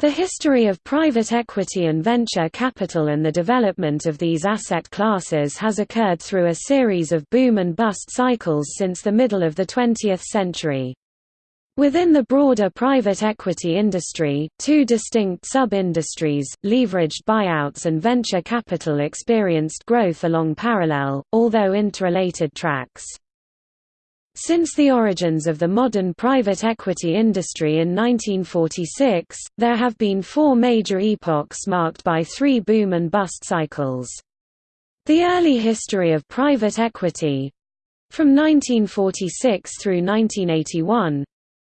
The history of private equity and venture capital and the development of these asset classes has occurred through a series of boom and bust cycles since the middle of the 20th century. Within the broader private equity industry, two distinct sub-industries, leveraged buyouts and venture capital experienced growth along parallel, although interrelated tracks. Since the origins of the modern private equity industry in 1946, there have been four major epochs marked by three boom and bust cycles. The early history of private equity—from 1946 through 1981,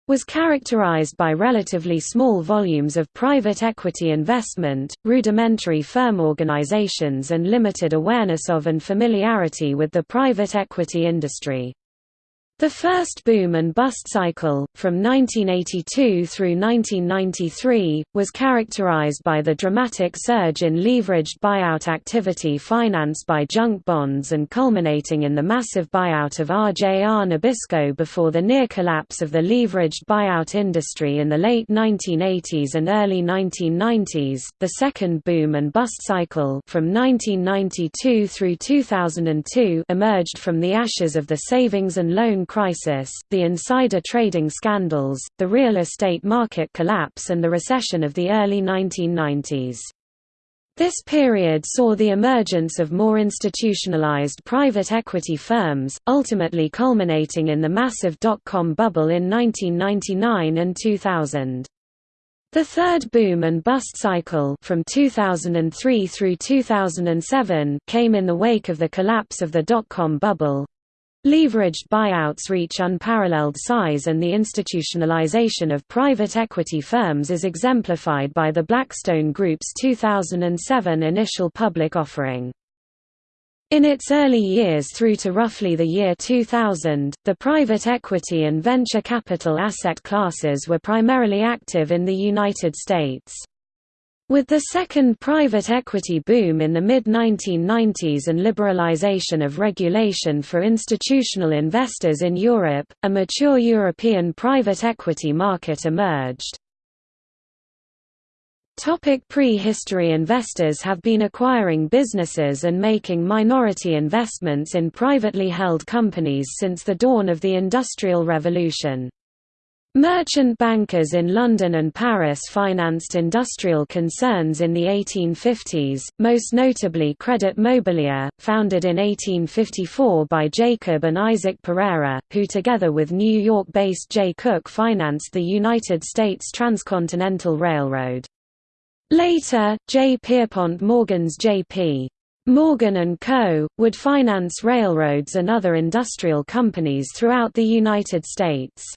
was characterized by relatively small volumes of private equity investment, rudimentary firm organizations and limited awareness of and familiarity with the private equity industry. The first boom and bust cycle, from 1982 through 1993, was characterized by the dramatic surge in leveraged buyout activity financed by junk bonds and culminating in the massive buyout of RJR Nabisco before the near collapse of the leveraged buyout industry in the late 1980s and early 1990s. The second boom and bust cycle, from 1992 through 2002, emerged from the ashes of the savings and loan crisis, the insider trading scandals, the real estate market collapse and the recession of the early 1990s. This period saw the emergence of more institutionalized private equity firms, ultimately culminating in the massive dot-com bubble in 1999 and 2000. The third boom and bust cycle from 2003 through 2007 came in the wake of the collapse of the dot-com bubble, Leveraged buyouts reach unparalleled size and the institutionalization of private equity firms is exemplified by the Blackstone Group's 2007 initial public offering. In its early years through to roughly the year 2000, the private equity and venture capital asset classes were primarily active in the United States. With the second private equity boom in the mid-1990s and liberalization of regulation for institutional investors in Europe, a mature European private equity market emerged. Pre-history Investors have been acquiring businesses and making minority investments in privately held companies since the dawn of the Industrial Revolution. Merchant bankers in London and Paris financed industrial concerns in the 1850s, most notably Credit Mobilier, founded in 1854 by Jacob and Isaac Pereire, who together with New York-based Jay Cooke financed the United States Transcontinental Railroad. Later, J. Pierpont Morgan's J.P. Morgan & Co., would finance railroads and other industrial companies throughout the United States.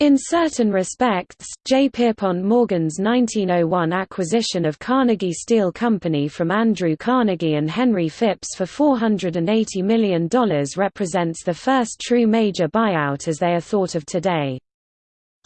In certain respects, J. Pierpont Morgan's 1901 acquisition of Carnegie Steel Company from Andrew Carnegie and Henry Phipps for $480 million represents the first true major buyout as they are thought of today.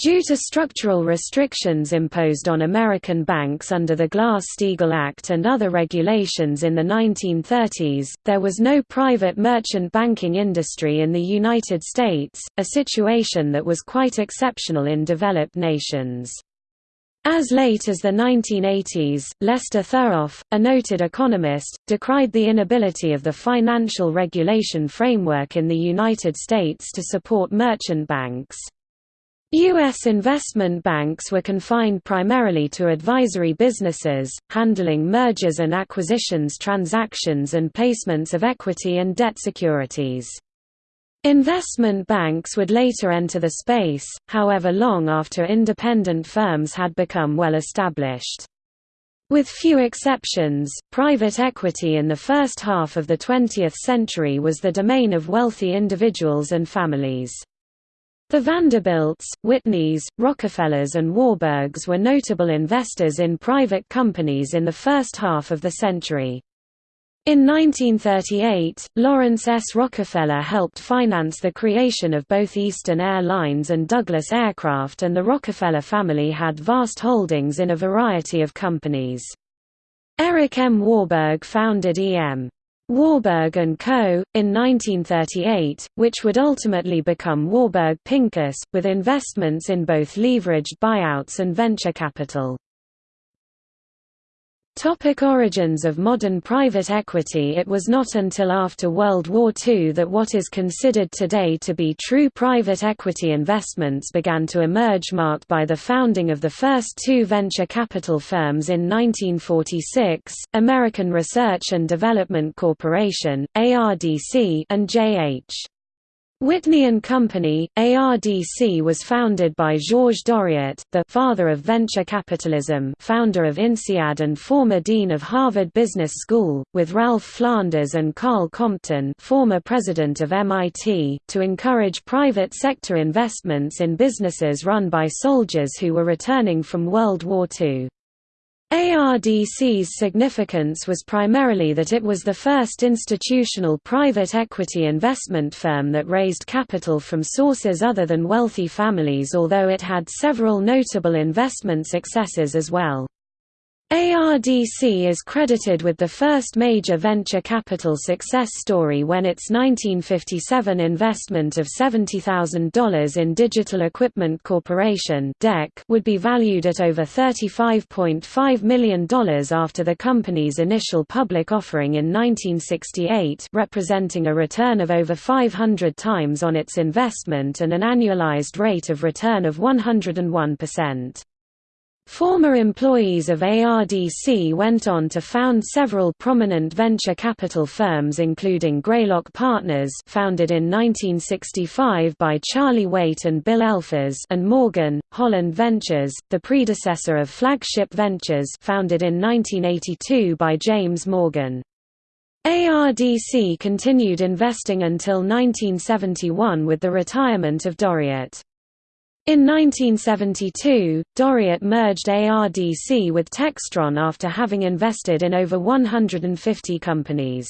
Due to structural restrictions imposed on American banks under the Glass-Steagall Act and other regulations in the 1930s, there was no private merchant banking industry in the United States, a situation that was quite exceptional in developed nations. As late as the 1980s, Lester Thurow, a noted economist, decried the inability of the financial regulation framework in the United States to support merchant banks. U.S. investment banks were confined primarily to advisory businesses, handling mergers and acquisitions transactions and placements of equity and debt securities. Investment banks would later enter the space, however long after independent firms had become well established. With few exceptions, private equity in the first half of the 20th century was the domain of wealthy individuals and families. The Vanderbilts, Whitneys, Rockefellers and Warburgs were notable investors in private companies in the first half of the century. In 1938, Laurance S. Rockefeller helped finance the creation of both Eastern Air Lines and Douglas Aircraft and the Rockefeller family had vast holdings in a variety of companies. Eric M. Warburg founded E.M. Warburg & Co., in 1938, which would ultimately become Warburg Pincus, with investments in both leveraged buyouts and venture capital. Topic origins of modern private equity It was not until after World War II that what is considered today to be true private equity investments began to emerge marked by the founding of the first two venture capital firms in 1946, American Research and Development Corporation, ARDC and J.H. Whitney and Company, ARDC was founded by Georges Doriot, the «father of venture capitalism» founder of INSEAD and former dean of Harvard Business School, with Ralph Flanders and Karl Compton former president of MIT, to encourage private sector investments in businesses run by soldiers who were returning from World War II. ARDC's significance was primarily that it was the first institutional private equity investment firm that raised capital from sources other than wealthy families although it had several notable investment successes as well. ARDC is credited with the first major venture capital success story when its 1957 investment of $70,000 in Digital Equipment Corporation would be valued at over $35.5 million after the company's initial public offering in 1968 representing a return of over 500 times on its investment and an annualized rate of return of 101%. Former employees of ARDC went on to found several prominent venture capital firms including Greylock Partners founded in 1965 by Charlie Waite and Bill Elfers and Morgan, Holland Ventures, the predecessor of Flagship Ventures founded in 1982 by James Morgan. ARDC continued investing until 1971 with the retirement of Doriot. In 1972, Doriot merged ARDC with Textron after having invested in over 150 companies.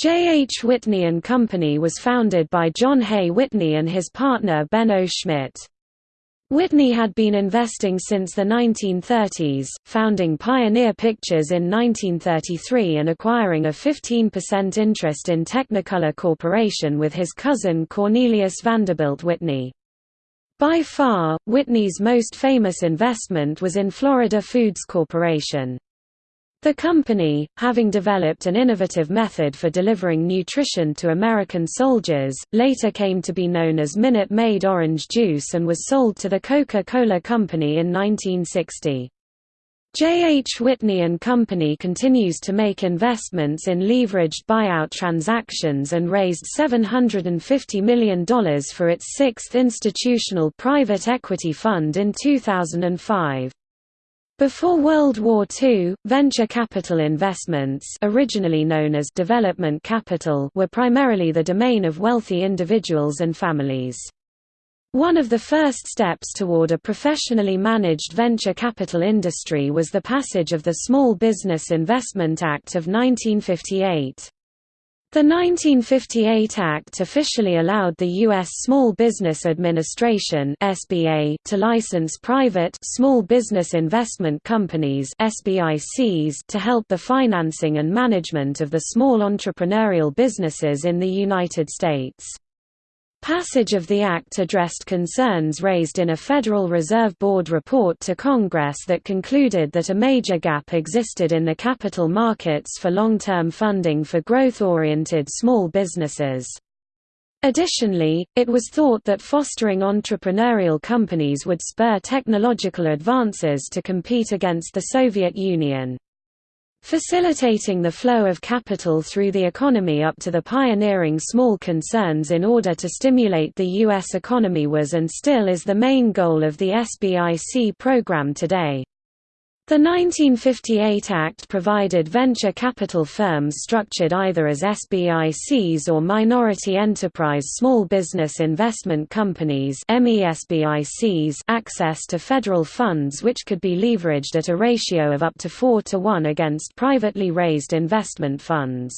J. H. Whitney and Company was founded by John Hay Whitney and his partner Benno Schmidt. Whitney had been investing since the 1930s, founding Pioneer Pictures in 1933 and acquiring a 15% interest in Technicolor Corporation with his cousin Cornelius Vanderbilt Whitney. By far, Whitney's most famous investment was in Florida Foods Corporation. The company, having developed an innovative method for delivering nutrition to American soldiers, later came to be known as Minute Maid Orange Juice and was sold to the Coca-Cola Company in 1960. J. H. Whitney Company continues to make investments in leveraged buyout transactions and raised $750 million for its sixth institutional private equity fund in 2005. Before World War II, venture capital investments originally known as development capital were primarily the domain of wealthy individuals and families. One of the first steps toward a professionally managed venture capital industry was the passage of the Small Business Investment Act of 1958. The 1958 Act officially allowed the U.S. Small Business Administration (SBA) to license private small business investment companies (SBICs) to help the financing and management of the small entrepreneurial businesses in the United States. Passage of the Act addressed concerns raised in a Federal Reserve Board report to Congress that concluded that a major gap existed in the capital markets for long-term funding for growth-oriented small businesses. Additionally, it was thought that fostering entrepreneurial companies would spur technological advances to compete against the Soviet Union. Facilitating the flow of capital through the economy up to the pioneering small concerns in order to stimulate the U.S. economy was and still is the main goal of the SBIC program today. The 1958 Act provided venture capital firms structured either as SBICs or Minority Enterprise Small Business Investment Companies access to federal funds which could be leveraged at a ratio of up to 4 to 1 against privately raised investment funds.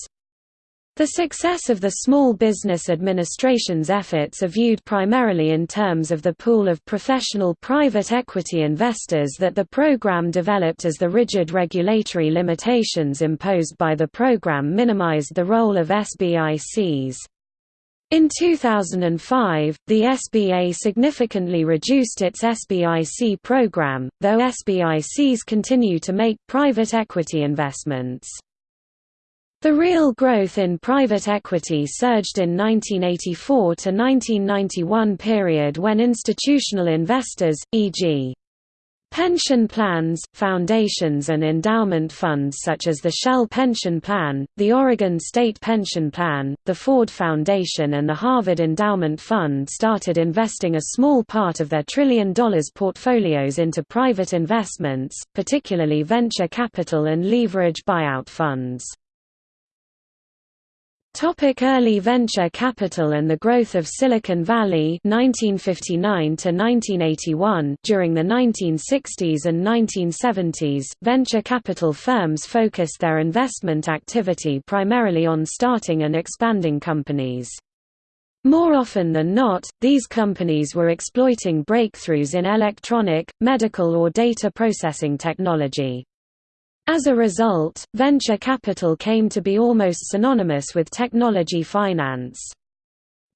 The success of the Small Business Administration's efforts are viewed primarily in terms of the pool of professional private equity investors that the program developed as the rigid regulatory limitations imposed by the program minimized the role of SBICs. In 2005, the SBA significantly reduced its SBIC program, though SBICs continue to make private equity investments. The real growth in private equity surged in 1984 to 1991 period when institutional investors, e.g. Pension plans, foundations and endowment funds such as the Shell Pension Plan, the Oregon State Pension Plan, the Ford Foundation and the Harvard Endowment Fund started investing a small part of their trillion dollars portfolios into private investments, particularly venture capital and leverage buyout funds. Topic early venture capital and the growth of Silicon Valley 1959 to 1981 During the 1960s and 1970s, venture capital firms focused their investment activity primarily on starting and expanding companies. More often than not, these companies were exploiting breakthroughs in electronic, medical or data processing technology. As a result, venture capital came to be almost synonymous with technology finance.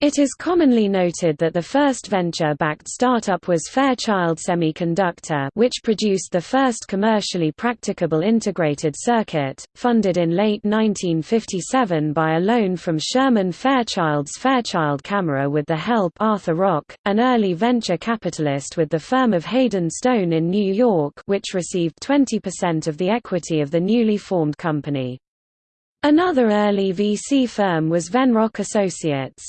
It is commonly noted that the first venture-backed startup was Fairchild Semiconductor which produced the first commercially practicable integrated circuit, funded in late 1957 by a loan from Sherman Fairchild's Fairchild Camera with the help Arthur Rock, an early venture capitalist with the firm of Hayden Stone in New York which received 20% of the equity of the newly formed company. Another early VC firm was Venrock Associates.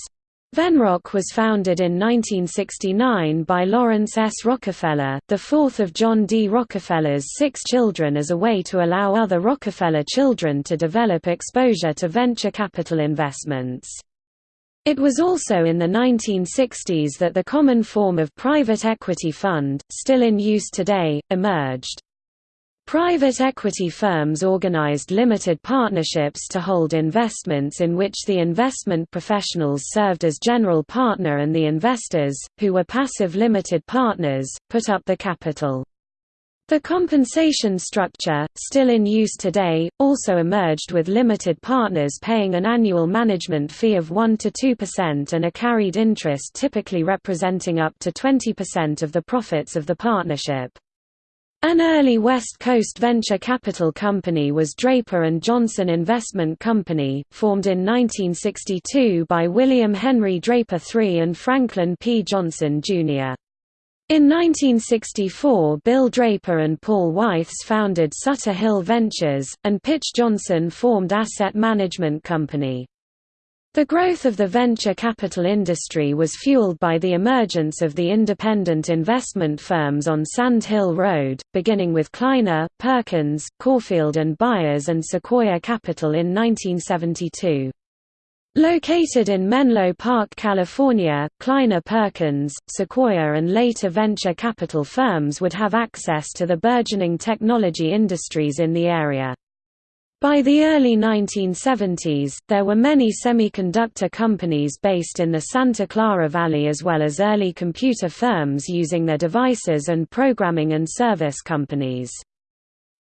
Venrock was founded in 1969 by Laurance S. Rockefeller, the fourth of John D. Rockefeller's six children as a way to allow other Rockefeller children to develop exposure to venture capital investments. It was also in the 1960s that the common form of private equity fund, still in use today, emerged. Private equity firms organized limited partnerships to hold investments in which the investment professionals served as general partner and the investors, who were passive limited partners, put up the capital. The compensation structure, still in use today, also emerged with limited partners paying an annual management fee of 1–2% and a carried interest typically representing up to 20% of the profits of the partnership. An early West Coast venture capital company was Draper & Johnson Investment Company, formed in 1962 by William Henry Draper III and Franklin P. Johnson, Jr. In 1964 Bill Draper and Paul Wythes founded Sutter Hill Ventures, and Pitch Johnson formed Asset Management Company. The growth of the venture capital industry was fueled by the emergence of the independent investment firms on Sand Hill Road, beginning with Kleiner, Perkins, Caufield and Byers and Sequoia Capital in 1972. Located in Menlo Park, California, Kleiner Perkins, Sequoia and later venture capital firms would have access to the burgeoning technology industries in the area. By the early 1970s, there were many semiconductor companies based in the Santa Clara Valley as well as early computer firms using their devices and programming and service companies.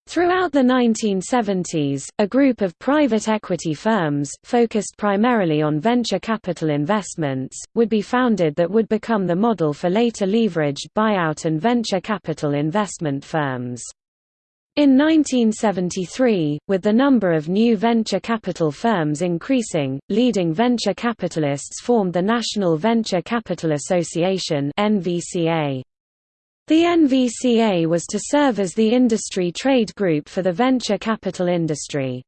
Throughout the 1970s, a group of private equity firms, focused primarily on venture capital investments, would be founded that would become the model for later leveraged buyout and venture capital investment firms. In 1973, with the number of new venture capital firms increasing, leading venture capitalists formed the National Venture Capital Association. The NVCA was to serve as the industry trade group for the venture capital industry.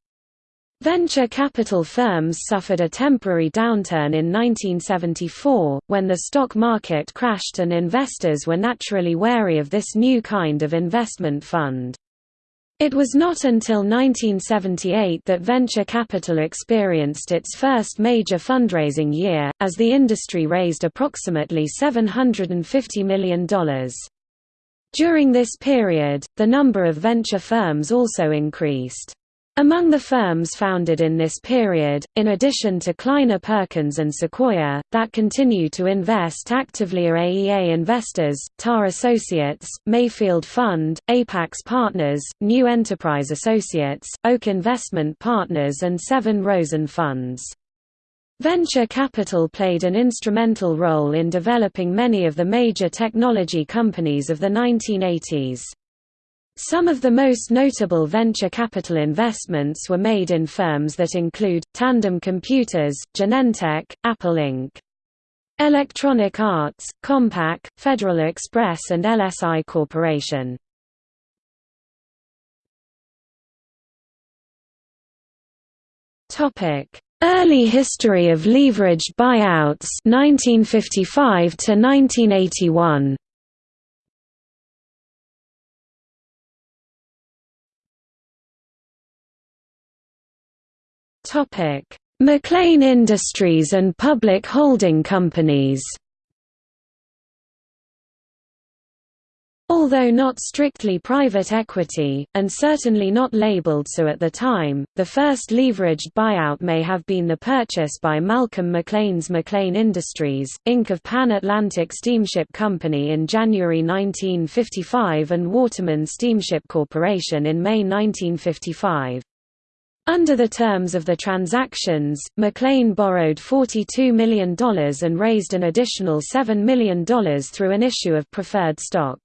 Venture capital firms suffered a temporary downturn in 1974, when the stock market crashed and investors were naturally wary of this new kind of investment fund. It was not until 1978 that venture capital experienced its first major fundraising year, as the industry raised approximately $750 million. During this period, the number of venture firms also increased. Among the firms founded in this period, in addition to Kleiner Perkins and Sequoia, that continue to invest actively are AEA Investors, TA Associates, Mayfield Fund, Apax Partners, New Enterprise Associates, Oak Investment Partners and Sevin Rosen Funds. Venture capital played an instrumental role in developing many of the major technology companies of the 1980s. Some of the most notable venture capital investments were made in firms that include, Tandem Computers, Genentech, Apple Inc. Electronic Arts, Compaq, Federal Express and LSI Corporation. Early history of leveraged buyouts 1955 to 1981. McLean Industries and public holding companies Although not strictly private equity, and certainly not labeled so at the time, the first leveraged buyout may have been the purchase by Malcolm McLean's McLean Industries, Inc. of Pan Atlantic Steamship Company in January 1955 and Waterman Steamship Corporation in May 1955. Under the terms of the transactions, McLean borrowed $42 million and raised an additional $7 million through an issue of preferred stock.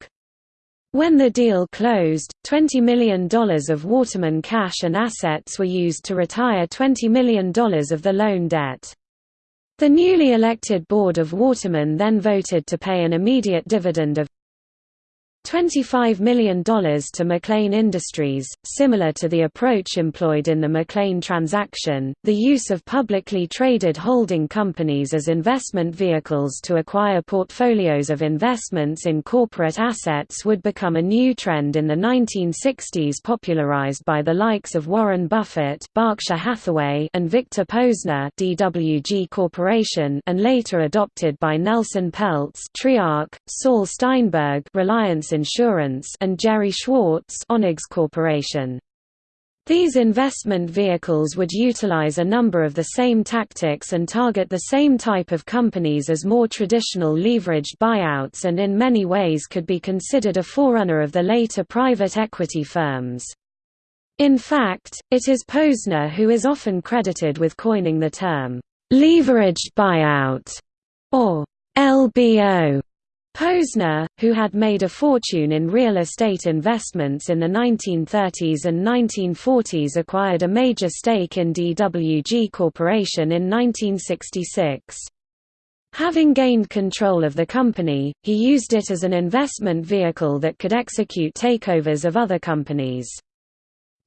When the deal closed, $20 million of Waterman cash and assets were used to retire $20 million of the loan debt. The newly elected board of Waterman then voted to pay an immediate dividend of $25 million to McLean Industries, similar to the approach employed in the McLean transaction. The use of publicly traded holding companies as investment vehicles to acquire portfolios of investments in corporate assets would become a new trend in the 1960s, popularized by the likes of Warren Buffett, Berkshire Hathaway, and Victor Posner, DWG Corporation, and later adopted by Nelson Peltz, Triarc, Saul Steinberg, Reliance Insurance and Gerry Schwartz Onex Corporation. These investment vehicles would utilize a number of the same tactics and target the same type of companies as more traditional leveraged buyouts and in many ways could be considered a forerunner of the later private equity firms. In fact, it is Posner who is often credited with coining the term, "...leveraged buyout", or LBO, Posner, who had made a fortune in real estate investments in the 1930s and 1940s acquired a major stake in DWG Corporation in 1966. Having gained control of the company, he used it as an investment vehicle that could execute takeovers of other companies.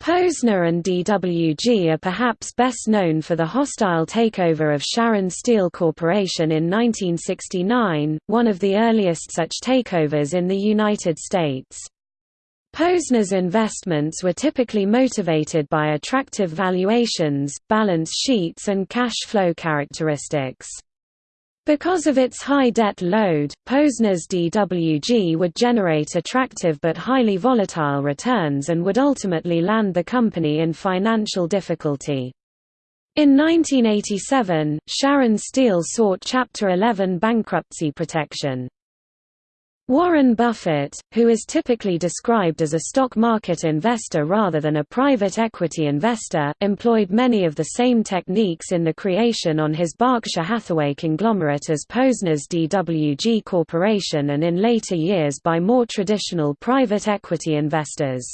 Posner and DWG are perhaps best known for the hostile takeover of Sharon Steel Corporation in 1969, one of the earliest such takeovers in the United States. Posner's investments were typically motivated by attractive valuations, balance sheets and cash flow characteristics. Because of its high debt load, Posner's DWG would generate attractive but highly volatile returns and would ultimately land the company in financial difficulty. In 1987, Sharon Steel sought Chapter 11 bankruptcy protection. Warren Buffett, who is typically described as a stock market investor rather than a private equity investor, employed many of the same techniques in the creation on his Berkshire Hathaway conglomerate as Posner's DWG Corporation and in later years by more traditional private equity investors.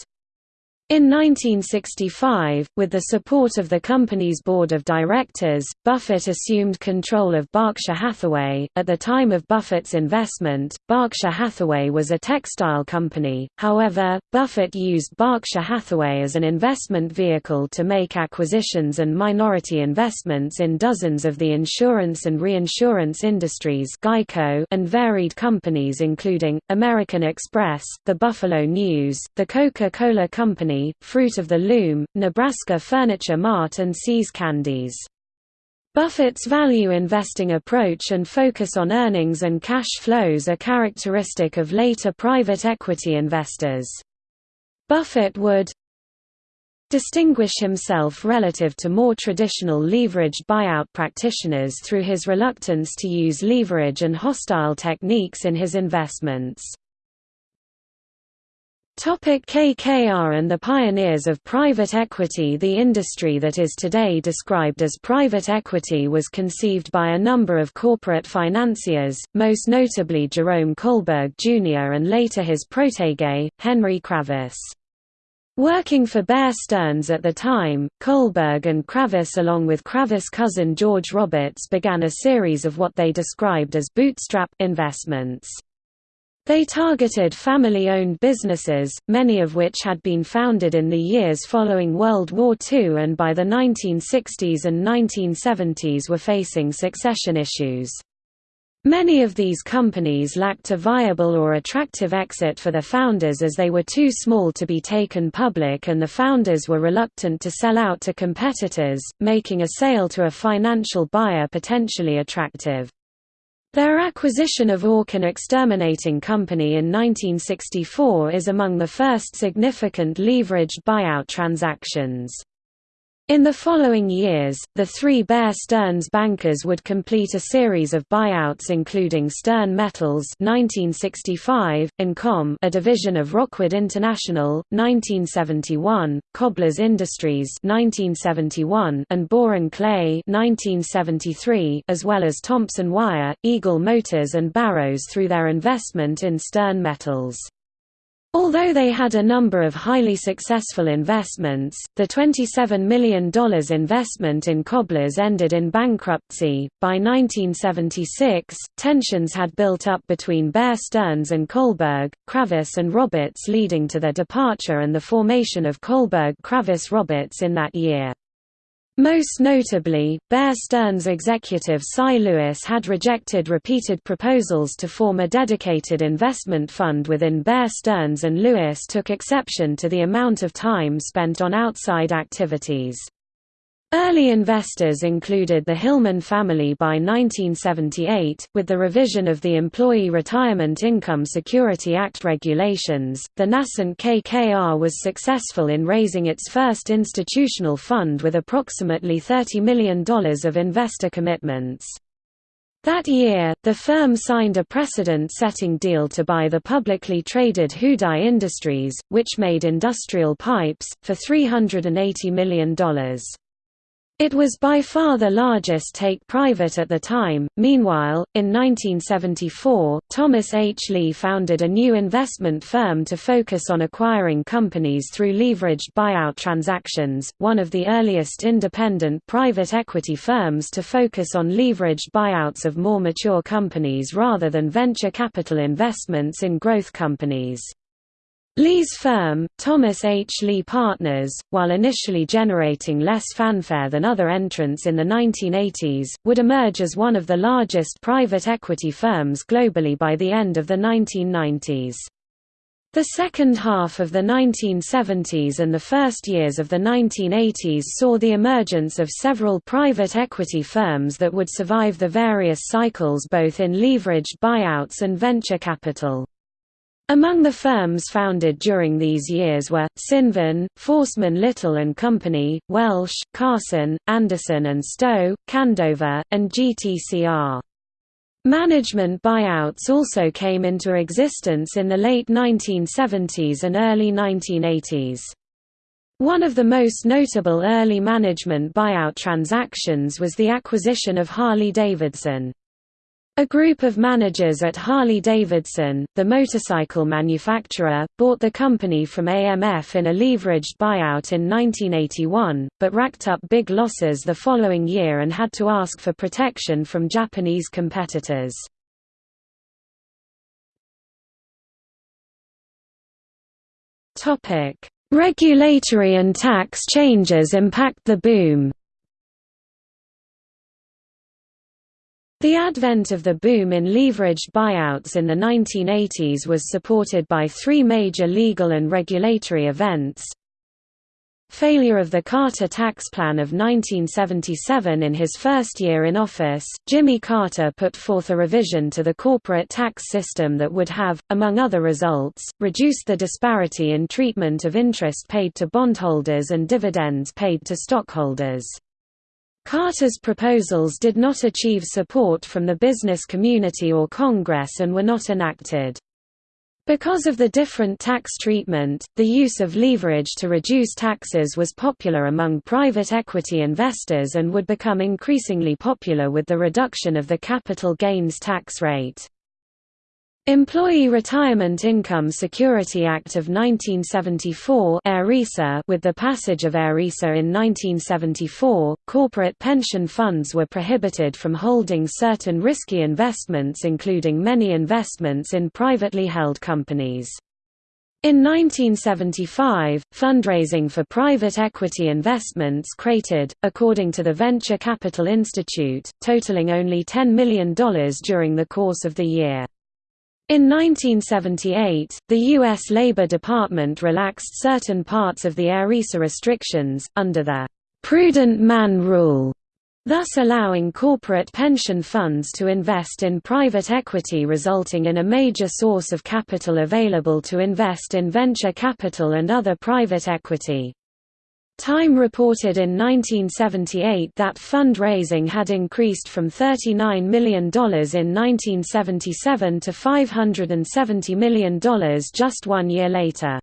In 1965, with the support of the company's board of directors, Buffett assumed control of Berkshire Hathaway. At the time of Buffett's investment, Berkshire Hathaway was a textile company, however, Buffett used Berkshire Hathaway as an investment vehicle to make acquisitions and minority investments in dozens of the insurance and reinsurance industries Geico and varied companies including, American Express, the Buffalo News, the Coca-Cola Company Fruit of the Loom, Nebraska Furniture Mart and See's Candies. Buffett's value investing approach and focus on earnings and cash flows are characteristic of later private equity investors. Buffett would distinguish himself relative to more traditional leveraged buyout practitioners through his reluctance to use leverage and hostile techniques in his investments. KKR and the pioneers of private equity The industry that is today described as private equity was conceived by a number of corporate financiers, most notably Jerome Kohlberg Jr. and later his protege, Henry Kravis. Working for Bear Stearns at the time, Kohlberg and Kravis along with Kravis' cousin George Roberts began a series of what they described as bootstrap investments. They targeted family-owned businesses, many of which had been founded in the years following World War II and by the 1960s and 1970s were facing succession issues. Many of these companies lacked a viable or attractive exit for their founders as they were too small to be taken public and the founders were reluctant to sell out to competitors, making a sale to a financial buyer potentially attractive. Their acquisition of Orkin Exterminating Company in 1964 is among the first significant leveraged buyout transactions. In the following years, the three Bear Stearns bankers would complete a series of buyouts including Stern Metals 1965, Incom a division of Rockwood International, 1971, Cobblers Industries 1971, and Boron Clay 1973, as well as Thompson Wire, Eagle Motors and Barrows through their investment in Stern Metals. Although they had a number of highly successful investments, the $27 million investment in Cobblers ended in bankruptcy. By 1976, tensions had built up between Bear Stearns and Kohlberg, Kravis and Roberts, leading to their departure and the formation of Kohlberg Kravis Roberts in that year. Most notably, Bear Stearns executive Cy Lewis had rejected repeated proposals to form a dedicated investment fund within Bear Stearns and Lewis took exception to the amount of time spent on outside activities. Early investors included the Hillman family by 1978. With the revision of the Employee Retirement Income Security Act regulations, the nascent KKR was successful in raising its first institutional fund with approximately $30 million of investor commitments. That year, the firm signed a precedent-setting deal to buy the publicly traded Houdaille Industries, which made industrial pipes, for $380 million. It was by far the largest take-private at the time. Meanwhile, in 1974, Thomas H. Lee founded a new investment firm to focus on acquiring companies through leveraged buyout transactions, one of the earliest independent private equity firms to focus on leveraged buyouts of more mature companies rather than venture capital investments in growth companies. Lee's firm, Thomas H. Lee Partners, while initially generating less fanfare than other entrants in the 1980s, would emerge as one of the largest private equity firms globally by the end of the 1990s. The second half of the 1970s and the first years of the 1980s saw the emergence of several private equity firms that would survive the various cycles both in leveraged buyouts and venture capital. Among the firms founded during these years were, Cinven, Forstmann Little and Company, Welsh, Carson, Anderson and Stowe, Candover, and GTCR. Management buyouts also came into existence in the late 1970s and early 1980s. One of the most notable early management buyout transactions was the acquisition of Harley-Davidson. A group of managers at Harley-Davidson, the motorcycle manufacturer, bought the company from AMF in a leveraged buyout in 1981, but racked up big losses the following year and had to ask for protection from Japanese competitors. Regulatory and tax changes impact the boom The advent of the boom in leveraged buyouts in the 1980s was supported by three major legal and regulatory events. Failure of the Carter tax plan of 1977 In his first year in office, Jimmy Carter put forth a revision to the corporate tax system that would have, among other results, reduced the disparity in treatment of interest paid to bondholders and dividends paid to stockholders. Carter's proposals did not achieve support from the business community or Congress and were not enacted. Because of the different tax treatment, the use of leverage to reduce taxes was popular among private equity investors and would become increasingly popular with the reduction of the capital gains tax rate. Employee Retirement Income Security Act of 1974 with the passage of ERISA in 1974, corporate pension funds were prohibited from holding certain risky investments including many investments in privately held companies. In 1975, fundraising for private equity investments created, according to the Venture Capital Institute, totaling only $10 million during the course of the year. In 1978, the U.S. Labor Department relaxed certain parts of the ERISA restrictions, under the «prudent man rule», thus allowing corporate pension funds to invest in private equity resulting in a major source of capital available to invest in venture capital and other private equity. Time reported in 1978 that fund-raising had increased from $39 million in 1977 to $570 million just one year later.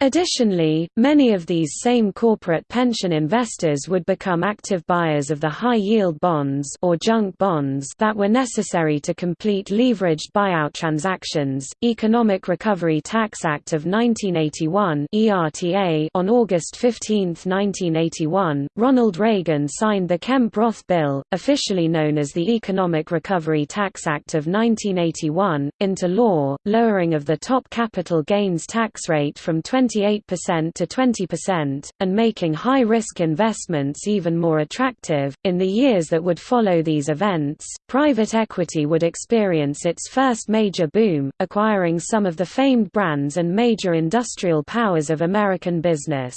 Additionally, many of these same corporate pension investors would become active buyers of the high-yield bonds or junk bonds that were necessary to complete leveraged buyout transactions. Economic Recovery Tax Act of 1981 (ERTA) on August 15, 1981, Ronald Reagan signed the Kemp-Roth bill, officially known as the Economic Recovery Tax Act of 1981, into law, lowering of the top capital gains tax rate from 20 28% to 20%, and making high-risk investments even more attractive. In the years that would follow these events, private equity would experience its first major boom, acquiring some of the famed brands and major industrial powers of American business.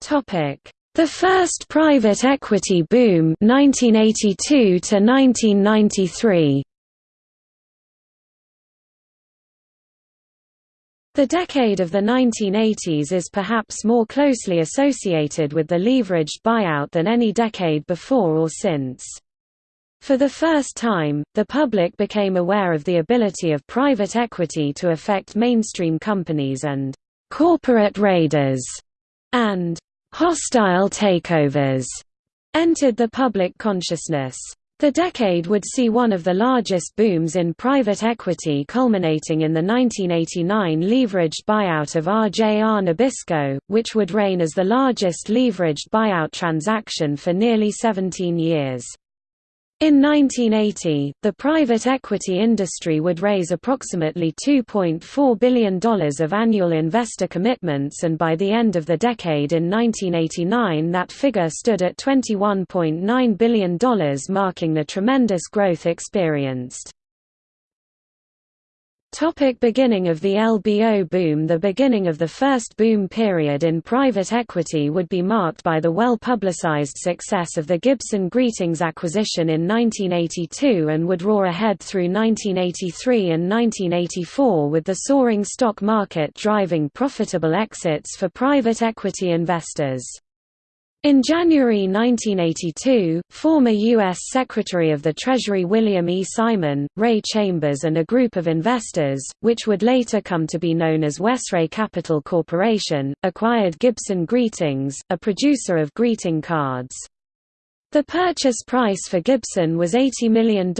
Topic: The first private equity boom 1982 to 1993. The decade of the 1980s is perhaps more closely associated with the leveraged buyout than any decade before or since. For the first time, the public became aware of the ability of private equity to affect mainstream companies and corporate raiders and hostile takeovers entered the public consciousness. The decade would see one of the largest booms in private equity culminating in the 1989 leveraged buyout of RJR Nabisco, which would reign as the largest leveraged buyout transaction for nearly 17 years. In 1980, the private equity industry would raise approximately $2.4 billion of annual investor commitments and by the end of the decade in 1989 that figure stood at $21.9 billion marking the tremendous growth experienced. Topic beginning of the LBO boom The beginning of the first boom period in private equity would be marked by the well-publicized success of the Gibson Greetings acquisition in 1982 and would roar ahead through 1983 and 1984 with the soaring stock market driving profitable exits for private equity investors. In January 1982, former U.S. Secretary of the Treasury William E. Simon, Ray Chambers and a group of investors, which would later come to be known as Wesray Capital Corporation, acquired Gibson Greetings, a producer of greeting cards. The purchase price for Gibson was $80 million,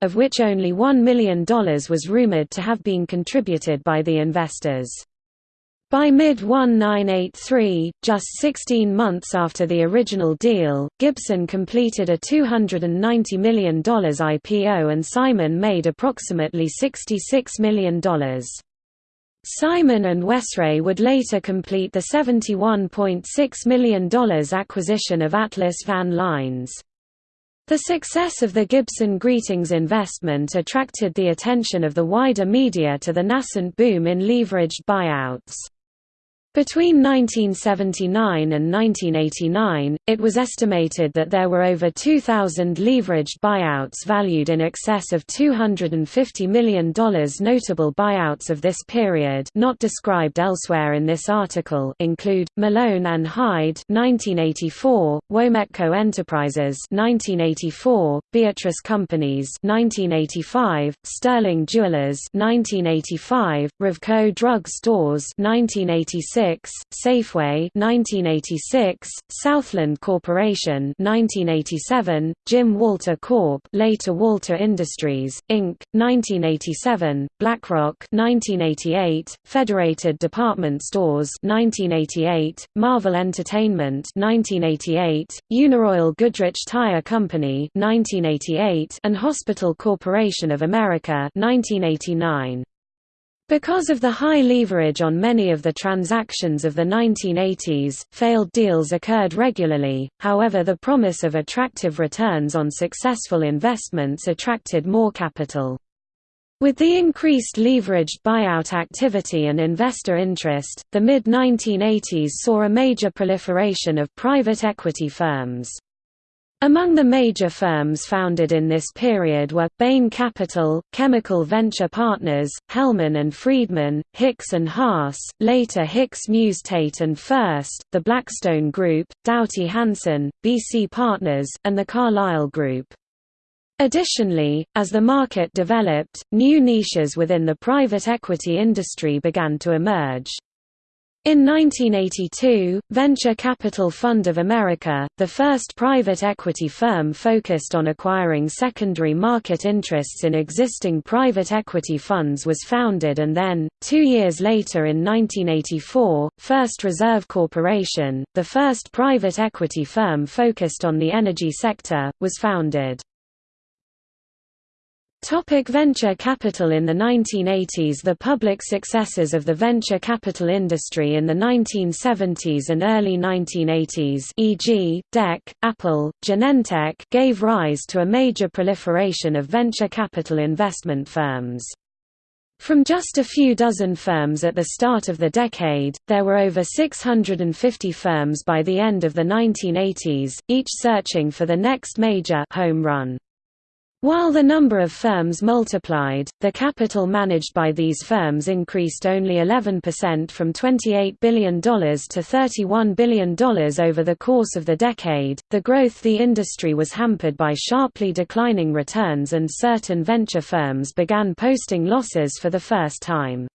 of which only $1 million was rumored to have been contributed by the investors. By mid-1983, just 16 months after the original deal, Gibson completed a $290 million IPO and Simon made approximately $66 million. Simon and Wesray would later complete the $71.6 million acquisition of Atlas Van Lines. The success of the Gibson Greetings investment attracted the attention of the wider media to the nascent boom in leveraged buyouts. Between 1979 and 1989, it was estimated that there were over 2,000 leveraged buyouts valued in excess of $250 million. Notable buyouts of this period not described elsewhere in this article include, Malone and Hyde 1984, Wometco Enterprises 1984, Beatrice Companies 1985, Sterling Jewelers 1985, Revco Drug Stores 1986, Safeway 1986, Southland Corporation 1987, Jim Walter Corp. later Walter Industries Inc. 1987, BlackRock 1988, Federated Department Stores 1988, Marvel Entertainment 1988, Uniroyal Goodrich Tire Company 1988, and Hospital Corporation of America 1989. Because of the high leverage on many of the transactions of the 1980s, failed deals occurred regularly, however the promise of attractive returns on successful investments attracted more capital. With the increased leveraged buyout activity and investor interest, the mid-1980s saw a major proliferation of private equity firms. Among the major firms founded in this period were, Bain Capital, Chemical Venture Partners, Hellman and Friedman, Hicks and Haas, later Hicks Muse Tate and Furst, the Blackstone Group, Doughty Hanson, BC Partners, and the Carlyle Group. Additionally, as the market developed, new niches within the private equity industry began to emerge. In 1982, Venture Capital Fund of America, the first private equity firm focused on acquiring secondary market interests in existing private equity funds was founded and then, two years later in 1984, First Reserve Corporation, the first private equity firm focused on the energy sector, was founded. Topic venture capital In the 1980s The public successes of the venture capital industry in the 1970s and early 1980s e.g., DEC, Apple, Genentech gave rise to a major proliferation of venture capital investment firms. From just a few dozen firms at the start of the decade, there were over 650 firms by the end of the 1980s, each searching for the next major home run. While the number of firms multiplied, the capital managed by these firms increased only 11% from $28 billion to $31 billion over the course of the decade. The growth the industry was hampered by sharply declining returns and certain venture firms began posting losses for the first time.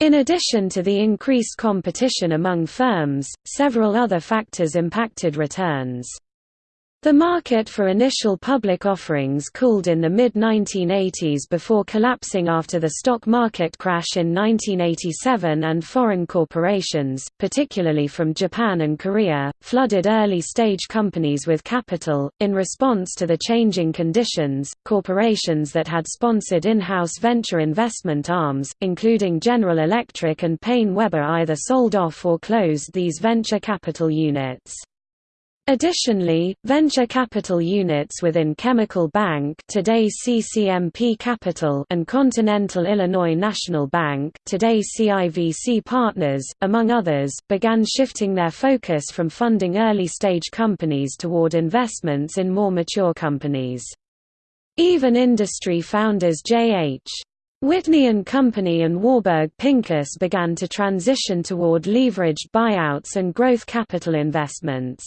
In addition to the increased competition among firms, several other factors impacted returns. The market for initial public offerings cooled in the mid-1980s before collapsing after the stock market crash in 1987 and foreign corporations, particularly from Japan and Korea, flooded early-stage companies with capital. In response to the changing conditions, corporations that had sponsored in-house venture investment arms, including General Electric and Paine-Webber either sold off or closed these venture capital units. Additionally, venture capital units within Chemical Bank today CCMP Capital and Continental Illinois National Bank today CIVC Partners, among others, began shifting their focus from funding early-stage companies toward investments in more mature companies. Even industry founders J.H. Whitney and Company and Warburg Pincus began to transition toward leveraged buyouts and growth capital investments.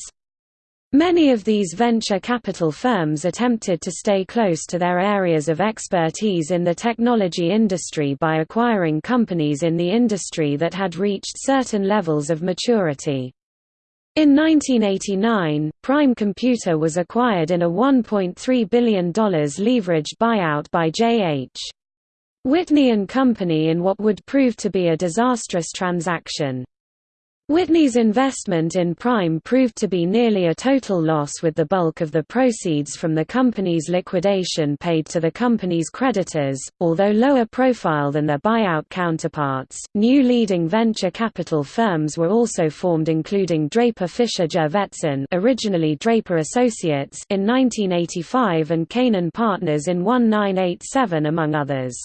Many of these venture capital firms attempted to stay close to their areas of expertise in the technology industry by acquiring companies in the industry that had reached certain levels of maturity. In 1989, Prime Computer was acquired in a $1.3 billion leveraged buyout by J.H. Whitney and Company in what would prove to be a disastrous transaction. Whitney's investment in Prime proved to be nearly a total loss with the bulk of the proceeds from the company's liquidation paid to the company's creditors. Although lower profile than their buyout counterparts, new leading venture capital firms were also formed including Draper Fisher Jurvetson, originally Draper Associates in 1985 and Canaan Partners in 1987 among others.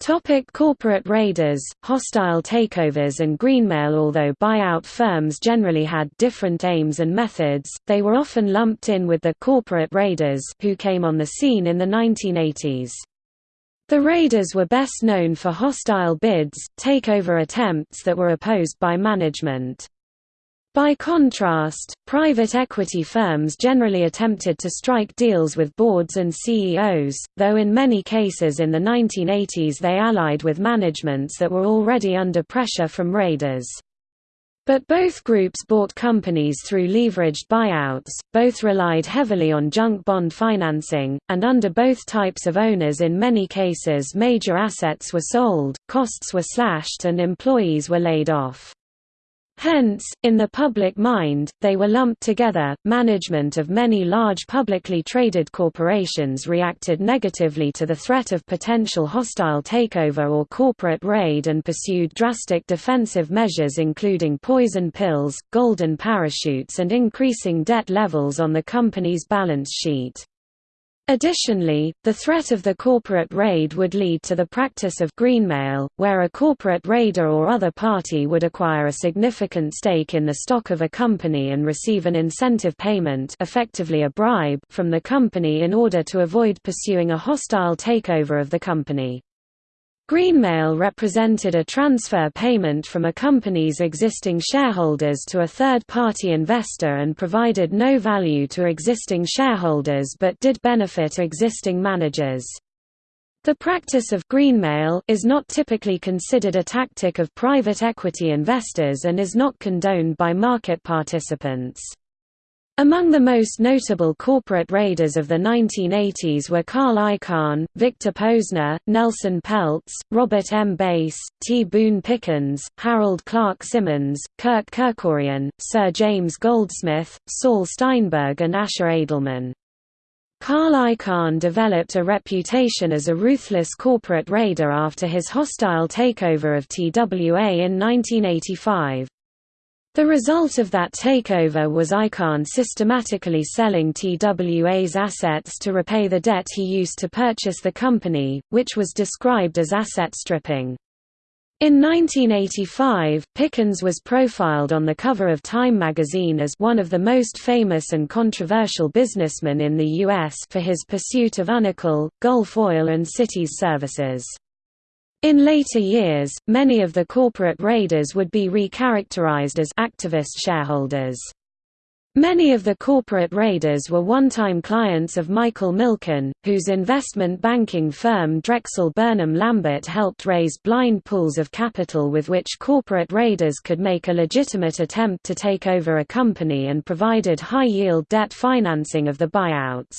Topic corporate raiders, hostile takeovers and greenmail Although buyout firms generally had different aims and methods, they were often lumped in with the «corporate raiders» who came on the scene in the 1980s. The raiders were best known for hostile bids, takeover attempts that were opposed by management. By contrast, private equity firms generally attempted to strike deals with boards and CEOs, though in many cases in the 1980s they allied with managements that were already under pressure from raiders. But both groups bought companies through leveraged buyouts, both relied heavily on junk bond financing, and under both types of owners in many cases major assets were sold, costs were slashed and employees were laid off. Hence, in the public mind, they were lumped together. Management of many large publicly traded corporations reacted negatively to the threat of potential hostile takeover or corporate raid and pursued drastic defensive measures including poison pills, golden parachutes and increasing debt levels on the company's balance sheet. Additionally, the threat of the corporate raid would lead to the practice of greenmail, where a corporate raider or other party would acquire a significant stake in the stock of a company and receive an incentive payment effectively a bribe from the company in order to avoid pursuing a hostile takeover of the company. Greenmail represented a transfer payment from a company's existing shareholders to a third-party investor and provided no value to existing shareholders but did benefit existing managers. The practice of greenmail is not typically considered a tactic of private equity investors and is not condoned by market participants. Among the most notable corporate raiders of the 1980s were Carl Icahn, Victor Posner, Nelson Peltz, Robert M. Bass, T. Boone Pickens, Harold Clark Simmons, Kirk Kerkorian, Sir James Goldsmith, Saul Steinberg and Asher Edelman. Carl Icahn developed a reputation as a ruthless corporate raider after his hostile takeover of TWA in 1985. The result of that takeover was Icahn systematically selling TWA's assets to repay the debt he used to purchase the company, which was described as asset stripping. In 1985, Pickens was profiled on the cover of Time magazine as one of the most famous and controversial businessmen in the U.S. for his pursuit of Unocal, Gulf Oil and Cities services. In later years, many of the corporate raiders would be recharacterized as activist shareholders. Many of the corporate raiders were one-time clients of Michael Milken, whose investment banking firm Drexel Burnham Lambert helped raise blind pools of capital with which corporate raiders could make a legitimate attempt to take over a company and provided high-yield debt financing of the buyouts.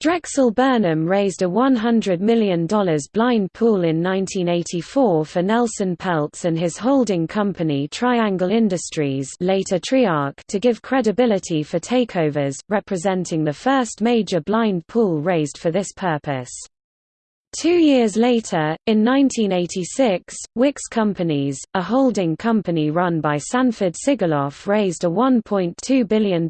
Drexel Burnham raised a $100 million blind pool in 1984 for Nelson Peltz and his holding company Triangle Industries later Triarc to give credibility for takeovers, representing the first major blind pool raised for this purpose. Two years later, in 1986, Wickes Companies, a holding company run by Sanford Sigoloff raised a $1.2 billion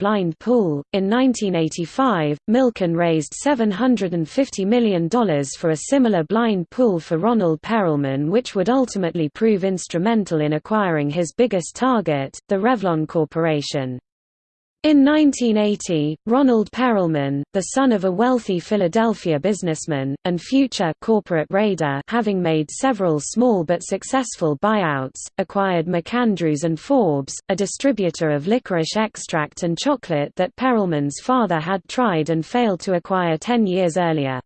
blind pool. In 1985, Milken raised $750 million for a similar blind pool for Ronald Perelman which would ultimately prove instrumental in acquiring his biggest target, the Revlon Corporation. In 1980, Ronald Perelman, the son of a wealthy Philadelphia businessman, and future corporate raider having made several small but successful buyouts, acquired MacAndrews and Forbes, a distributor of licorice extract and chocolate that Perelman's father had tried and failed to acquire ten years earlier.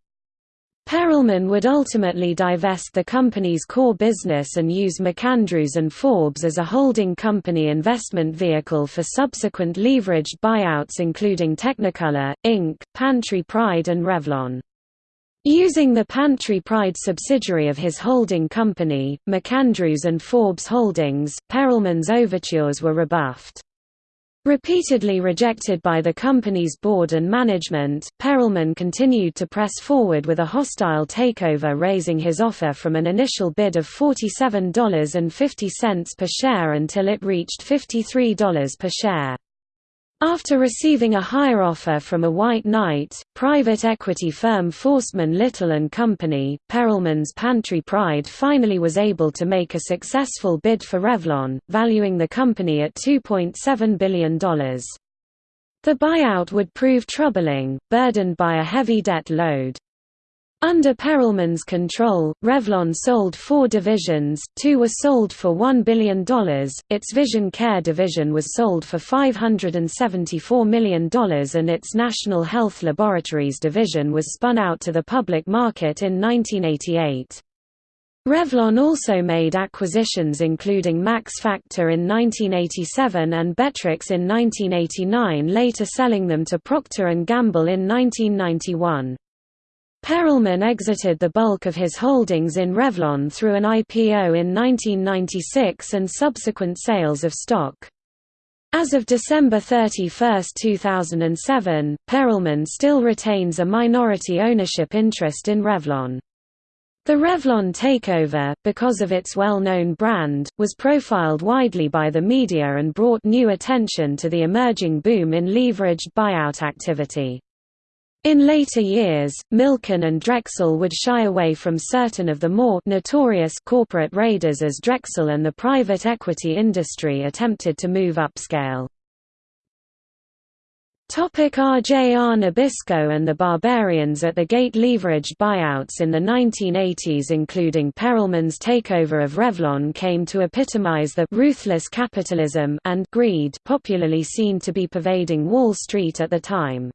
Perelman would ultimately divest the company's core business and use MacAndrews and Forbes as a holding company investment vehicle for subsequent leveraged buyouts including Technicolor, Inc., Pantry Pride and Revlon. Using the Pantry Pride subsidiary of his holding company, MacAndrews and Forbes Holdings, Perelman's overtures were rebuffed. Repeatedly rejected by the company's board and management, Perelman continued to press forward with a hostile takeover raising his offer from an initial bid of $47.50 per share until it reached $53 per share. After receiving a higher offer from a white knight, private equity firm Forstmann Little & Company, Perelman's Pantry Pride finally was able to make a successful bid for Revlon, valuing the company at $2.7 billion. The buyout would prove troubling, burdened by a heavy debt load. Under Perelman's control, Revlon sold four divisions, two were sold for $1 billion, its Vision Care division was sold for $574 million and its National Health Laboratories division was spun out to the public market in 1988. Revlon also made acquisitions including Max Factor in 1987 and Betrix in 1989 later selling them to Procter & Gamble in 1991. Perelman exited the bulk of his holdings in Revlon through an IPO in 1996 and subsequent sales of stock. As of December 31, 2007, Perelman still retains a minority ownership interest in Revlon. The Revlon takeover, because of its well-known brand, was profiled widely by the media and brought new attention to the emerging boom in leveraged buyout activity. In later years, Milken and Drexel would shy away from certain of the more notorious corporate raiders as Drexel and the private equity industry attempted to move upscale. RJR Nabisco and the Barbarians at the Gate leveraged buyouts in the 1980s including Perelman's takeover of Revlon came to epitomize the «ruthless capitalism» and «greed» popularly seen to be pervading Wall Street at the time.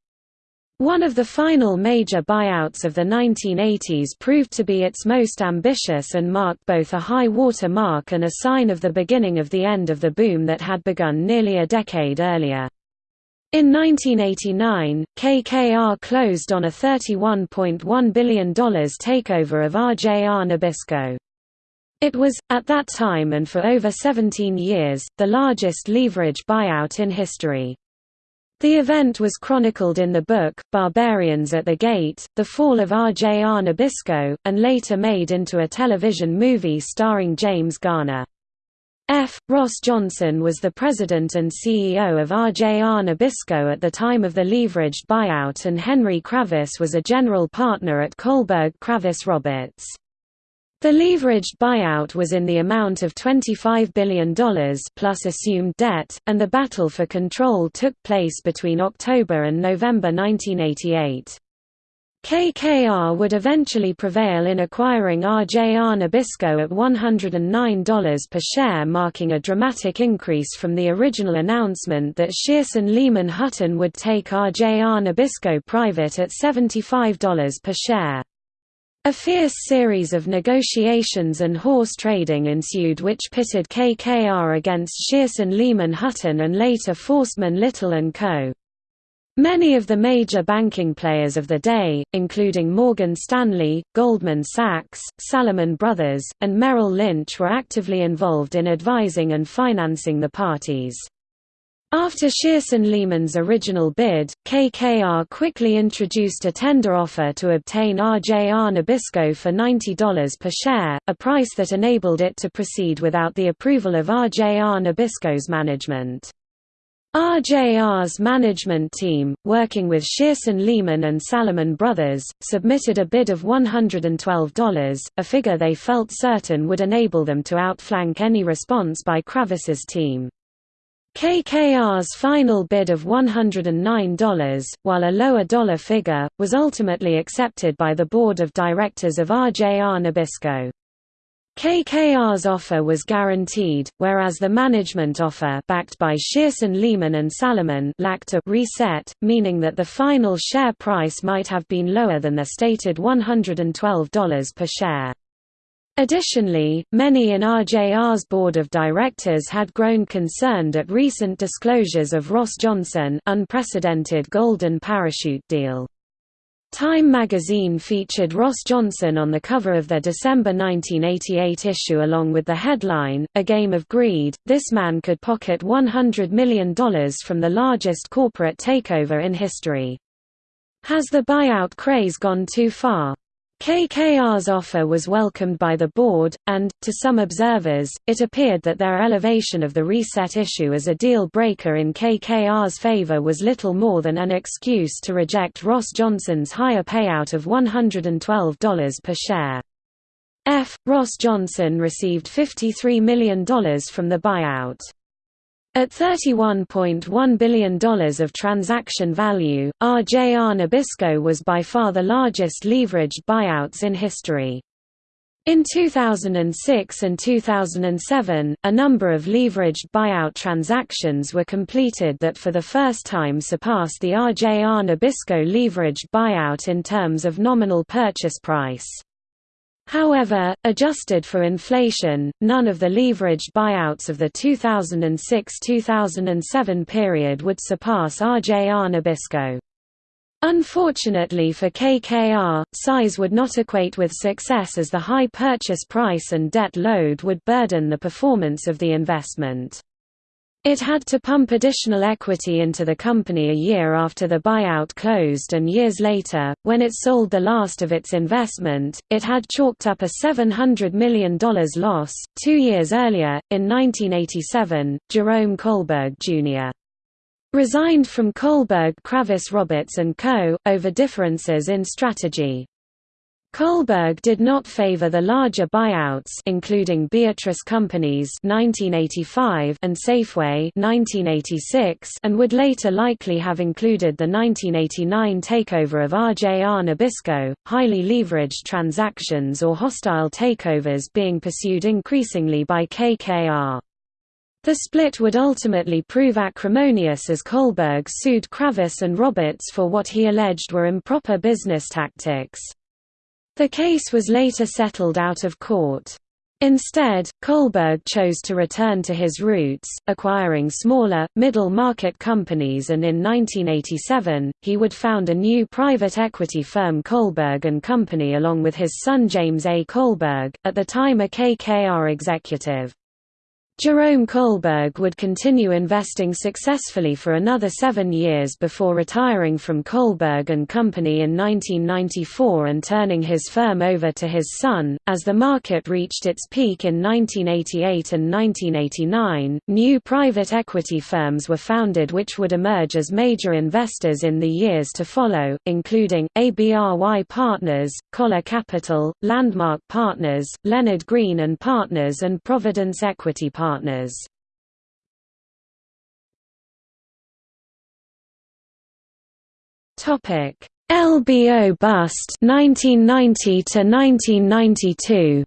One of the final major buyouts of the 1980s proved to be its most ambitious and marked both a high water mark and a sign of the beginning of the end of the boom that had begun nearly a decade earlier. In 1989, KKR closed on a $31.1 billion takeover of RJR Nabisco. It was, at that time and for over 17 years, the largest leverage buyout in history. The event was chronicled in the book, Barbarians at the Gate, The Fall of R.J.R. Nabisco, and later made into a television movie starring James Garner. F. Ross Johnson was the president and CEO of RJR Nabisco at the time of the leveraged buyout and Henry Kravis was a general partner at Kohlberg Kravis Roberts. The leveraged buyout was in the amount of $25 billion plus assumed debt, and the battle for control took place between October and November 1988. KKR would eventually prevail in acquiring RJR Nabisco at $109 per share marking a dramatic increase from the original announcement that Shearson Lehman Hutton would take RJR Nabisco private at $75 per share. A fierce series of negotiations and horse trading ensued which pitted KKR against Shearson Lehman Hutton and later Forstmann Little & Co. Many of the major banking players of the day, including Morgan Stanley, Goldman Sachs, Salomon Brothers, and Merrill Lynch were actively involved in advising and financing the parties. After Shearson Lehman's original bid, KKR quickly introduced a tender offer to obtain RJR Nabisco for $90 per share, a price that enabled it to proceed without the approval of RJR Nabisco's management. RJR's management team, working with Shearson Lehman and Salomon Brothers, submitted a bid of $112, a figure they felt certain would enable them to outflank any response by Kravis's team. KKR's final bid of $109, while a lower dollar figure, was ultimately accepted by the board of directors of RJR Nabisco. KKR's offer was guaranteed, whereas the management offer backed by Shearson Lehman and Salomon lacked a reset, meaning that the final share price might have been lower than the stated $112 per share. Additionally, many in RJR's board of directors had grown concerned at recent disclosures of Ross Johnson unprecedented golden parachute deal. Time magazine featured Ross Johnson on the cover of their December 1988 issue along with the headline, A Game of Greed, this man could pocket $100 million from the largest corporate takeover in history. Has the buyout craze gone too far? KKR's offer was welcomed by the board, and, to some observers, it appeared that their elevation of the reset issue as a deal-breaker in KKR's favor was little more than an excuse to reject Ross Johnson's higher payout of $112 per share. F. Ross Johnson received $53 million from the buyout. At $31.1 billion of transaction value, RJR Nabisco was by far the largest leveraged buyouts in history. In 2006 and 2007, a number of leveraged buyout transactions were completed that for the first time surpassed the RJR Nabisco leveraged buyout in terms of nominal purchase price. However, adjusted for inflation, none of the leveraged buyouts of the 2006–2007 period would surpass RJR Nabisco. Unfortunately for KKR, size would not equate with success as the high purchase price and debt load would burden the performance of the investment. It had to pump additional equity into the company a year after the buyout closed and years later, when it sold the last of its investment, it had chalked up a $700 million loss. Two years earlier, in 1987, Jerome Kohlberg Jr. resigned from Kohlberg Kravis Roberts & Co., over differences in strategy. Kohlberg did not favor the larger buyouts including Beatrice Companies 1985 and Safeway 1986 and would later likely have included the 1989 takeover of RJR Nabisco, highly leveraged transactions or hostile takeovers being pursued increasingly by KKR. The split would ultimately prove acrimonious as Kohlberg sued Kravis and Roberts for what he alleged were improper business tactics. The case was later settled out of court. Instead, Kohlberg chose to return to his roots, acquiring smaller, middle-market companies and in 1987, he would found a new private equity firm Kohlberg & Company along with his son James A. Kohlberg, at the time a KKR executive. Jerome Kohlberg would continue investing successfully for another seven years before retiring from Kohlberg and Company in 1994 and turning his firm over to his son. As the market reached its peak in 1988 and 1989, new private equity firms were founded which would emerge as major investors in the years to follow, including ABRY Partners, Coller Capital, Landmark Partners, Leonard Green and Partners, and Providence Equity Partners partners. LBO bust 1990 to 1992.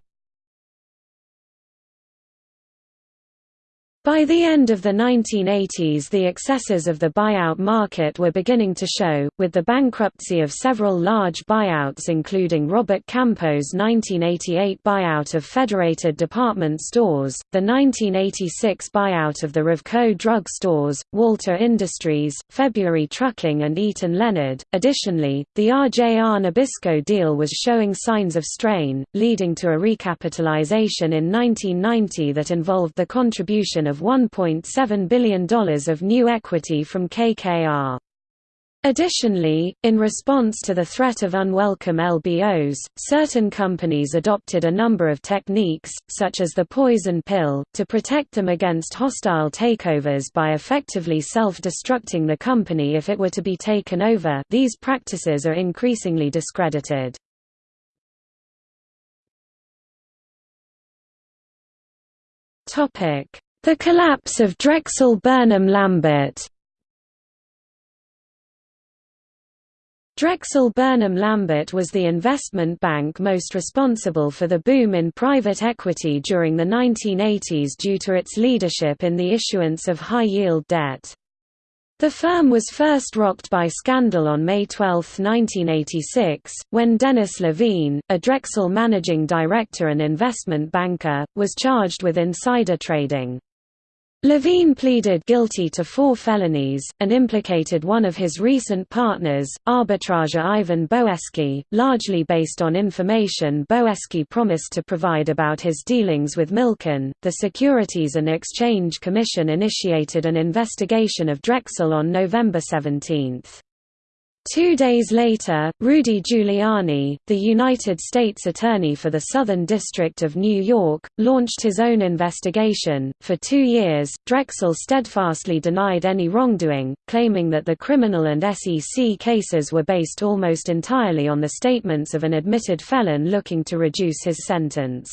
By the end of the 1980s the excesses of the buyout market were beginning to show, with the bankruptcy of several large buyouts including Robert Campeau's 1988 buyout of Federated Department Stores, the 1986 buyout of the Revco drug stores, Walter Industries, February Trucking and Eaton Leonard. Additionally, the RJR Nabisco deal was showing signs of strain, leading to a recapitalization in 1990 that involved the contribution of of $1.7 billion of new equity from KKR. Additionally, in response to the threat of unwelcome LBOs, certain companies adopted a number of techniques, such as the poison pill, to protect them against hostile takeovers by effectively self-destructing the company if it were to be taken over these practices are increasingly discredited. The collapse of Drexel Burnham Lambert Drexel Burnham Lambert was the investment bank most responsible for the boom in private equity during the 1980s due to its leadership in the issuance of high-yield debt. The firm was first rocked by scandal on May 12, 1986, when Dennis Levine, a Drexel managing director and investment banker, was charged with insider trading. Levine pleaded guilty to four felonies, and implicated one of his recent partners, arbitrager Ivan Boesky, largely based on information Boesky promised to provide about his dealings with Milken. The Securities and Exchange Commission initiated an investigation of Drexel on November 17. Two days later, Rudy Giuliani, the United States Attorney for the Southern District of New York, launched his own investigation. For two years, Drexel steadfastly denied any wrongdoing, claiming that the criminal and SEC cases were based almost entirely on the statements of an admitted felon looking to reduce his sentence.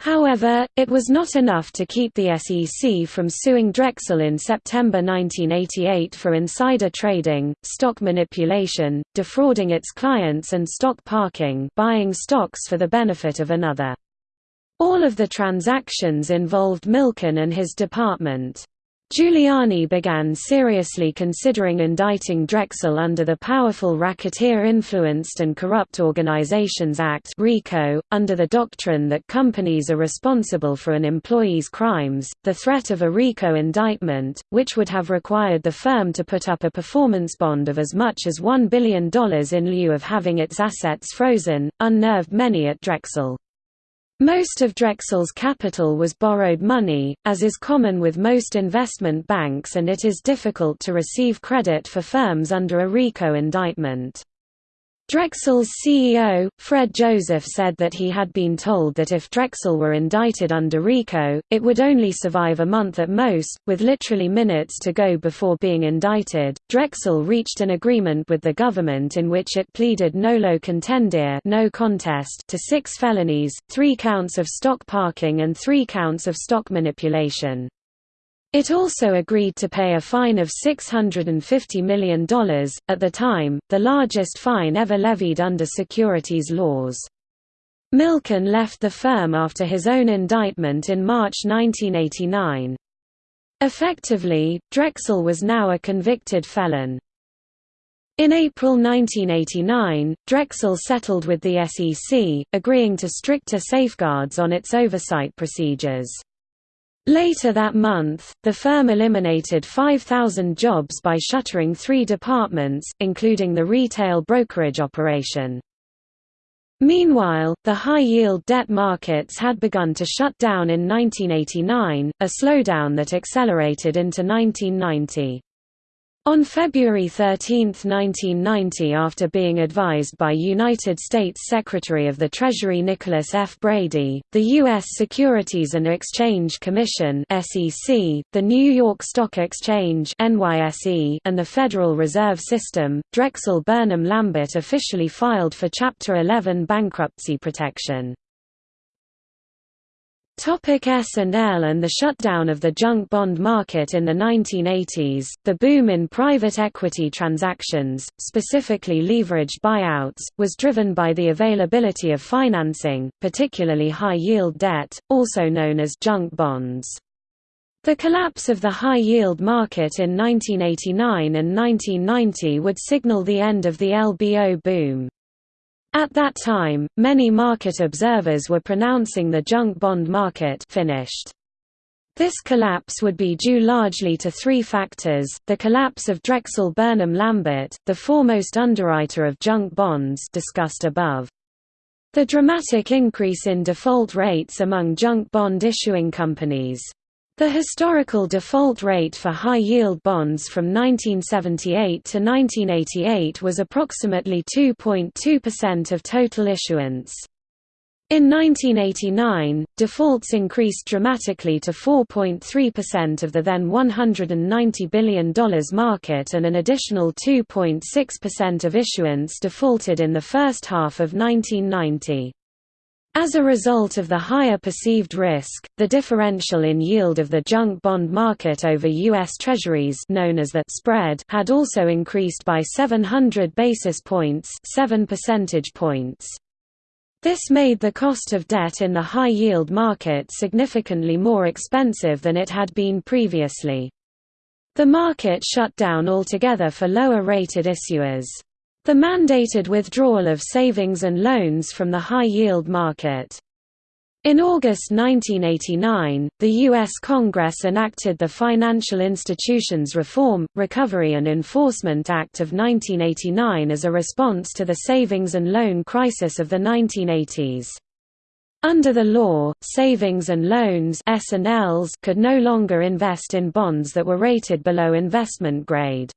However, it was not enough to keep the SEC from suing Drexel in September 1988 for insider trading, stock manipulation, defrauding its clients and stock parking buying stocks for the benefit of another. All of the transactions involved Milken and his department. Giuliani began seriously considering indicting Drexel under the Powerful Racketeer Influenced and Corrupt Organizations Act (RICO), under the doctrine that companies are responsible for an employee's crimes. The threat of a RICO indictment, which would have required the firm to put up a performance bond of as much as $1 billion in lieu of having its assets frozen, unnerved many at Drexel. Most of Drexel's capital was borrowed money, as is common with most investment banks and it is difficult to receive credit for firms under a RICO indictment. Drexel's CEO, Fred Joseph said that he had been told that if Drexel were indicted under RICO, it would only survive a month at most, with literally minutes to go before being indicted. Drexel reached an agreement with the government in which it pleaded nolo contendere no contest to six felonies, three counts of stock parking and three counts of stock manipulation. It also agreed to pay a fine of $650 million, at the time, the largest fine ever levied under securities laws. Milken left the firm after his own indictment in March 1989. Effectively, Drexel was now a convicted felon. In April 1989, Drexel settled with the SEC, agreeing to stricter safeguards on its oversight procedures. Later that month, the firm eliminated 5,000 jobs by shuttering three departments, including the retail brokerage operation. Meanwhile, the high-yield debt markets had begun to shut down in 1989, a slowdown that accelerated into 1990. On February 13, 1990 after being advised by United States Secretary of the Treasury Nicholas F. Brady, the U.S. Securities and Exchange Commission the New York Stock Exchange and the Federal Reserve System, Drexel Burnham Lambert officially filed for Chapter 11 bankruptcy protection. Topic S&L and the shutdown of the junk bond market in the 1980s, the boom in private equity transactions, specifically leveraged buyouts, was driven by the availability of financing, particularly high-yield debt, also known as junk bonds. The collapse of the high-yield market in 1989 and 1990 would signal the end of the LBO boom. At that time, many market observers were pronouncing the junk bond market finished. This collapse would be due largely to three factors, the collapse of Drexel Burnham Lambert, the foremost underwriter of junk bonds discussed above. The dramatic increase in default rates among junk bond issuing companies. The historical default rate for high-yield bonds from 1978 to 1988 was approximately 2.2% of total issuance. In 1989, defaults increased dramatically to 4.3% of the then $190 billion market and an additional 2.6% of issuance defaulted in the first half of 1990. As a result of the higher perceived risk, the differential in yield of the junk bond market over U.S. Treasuries known as the spread had also increased by 700 basis points 7 percentage points. This made the cost of debt in the high-yield market significantly more expensive than it had been previously. The market shut down altogether for lower-rated issuers. The mandated withdrawal of savings and loans from the high-yield market. In August 1989, the U.S. Congress enacted the Financial Institutions Reform, Recovery and Enforcement Act of 1989 as a response to the savings and loan crisis of the 1980s. Under the law, savings and loans could no longer invest in bonds that were rated below investment grade.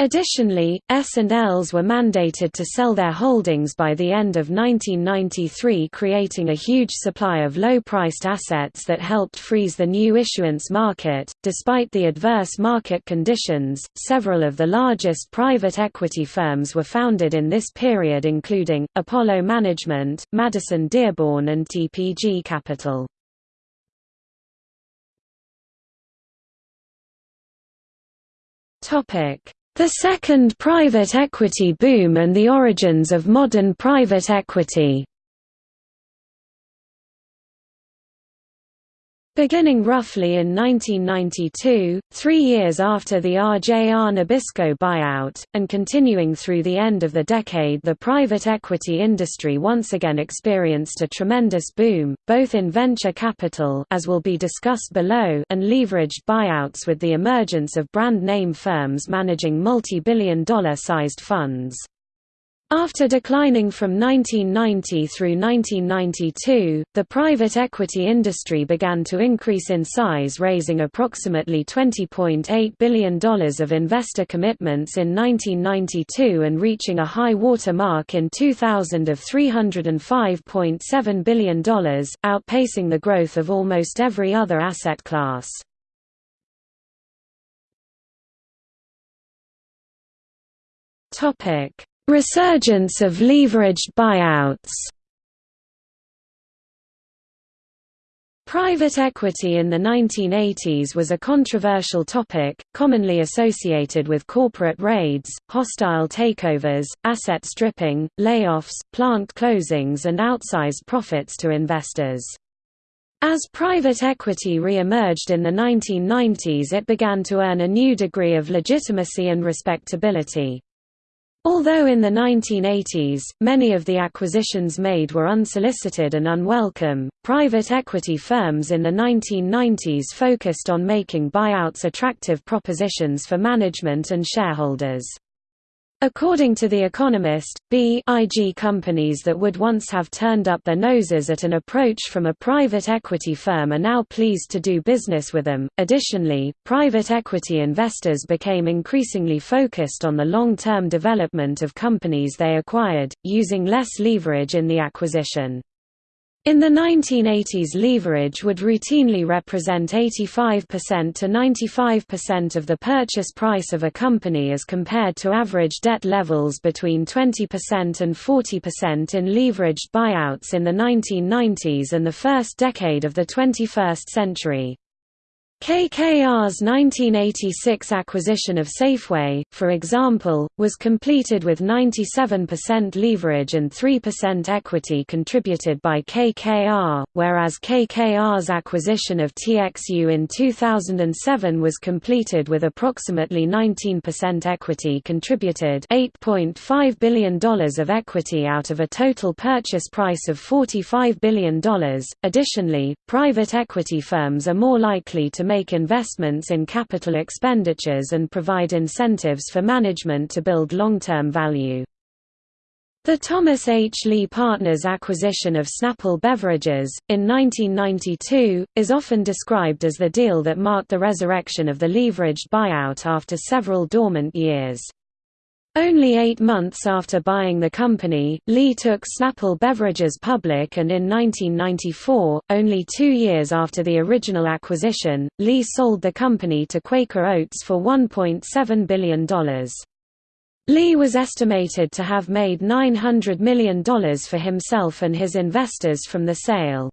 Additionally, S&Ls were mandated to sell their holdings by the end of 1993 creating a huge supply of low-priced assets that helped freeze the new issuance market. Despite the adverse market conditions, several of the largest private equity firms were founded in this period including, Apollo Management, Madison Dearborn and TPG Capital. Topic the second private equity boom and the origins of modern private equity Beginning roughly in 1992, three years after the RJR Nabisco buyout, and continuing through the end of the decade the private equity industry once again experienced a tremendous boom, both in venture capital as will be discussed below and leveraged buyouts with the emergence of brand name firms managing multi-billion dollar sized funds. After declining from 1990 through 1992, the private equity industry began to increase in size raising approximately $20.8 billion of investor commitments in 1992 and reaching a high water mark in 2000 of $305.7 billion, outpacing the growth of almost every other asset class. Topic Resurgence of leveraged buyouts Private equity in the 1980s was a controversial topic, commonly associated with corporate raids, hostile takeovers, asset stripping, layoffs, plant closings and outsized profits to investors. As private equity re-emerged in the 1990s it began to earn a new degree of legitimacy and respectability. Although in the 1980s, many of the acquisitions made were unsolicited and unwelcome, private equity firms in the 1990s focused on making buyouts attractive propositions for management and shareholders. According to The Economist, B.IG companies that would once have turned up their noses at an approach from a private equity firm are now pleased to do business with them. Additionally, private equity investors became increasingly focused on the long term development of companies they acquired, using less leverage in the acquisition. In the 1980s leverage would routinely represent 85% to 95% of the purchase price of a company as compared to average debt levels between 20% and 40% in leveraged buyouts in the 1990s and the first decade of the 21st century. KKR's 1986 acquisition of Safeway, for example, was completed with 97% leverage and 3% equity contributed by KKR, whereas KKR's acquisition of TXU in 2007 was completed with approximately 19% equity contributed $8.5 billion of equity out of a total purchase price of $45 billion. Additionally, private equity firms are more likely to make investments in capital expenditures and provide incentives for management to build long-term value. The Thomas H. Lee Partners acquisition of Snapple Beverages, in 1992, is often described as the deal that marked the resurrection of the leveraged buyout after several dormant years. Only eight months after buying the company, Lee took Snapple Beverages public and in 1994, only two years after the original acquisition, Lee sold the company to Quaker Oats for $1.7 billion. Lee was estimated to have made $900 million for himself and his investors from the sale.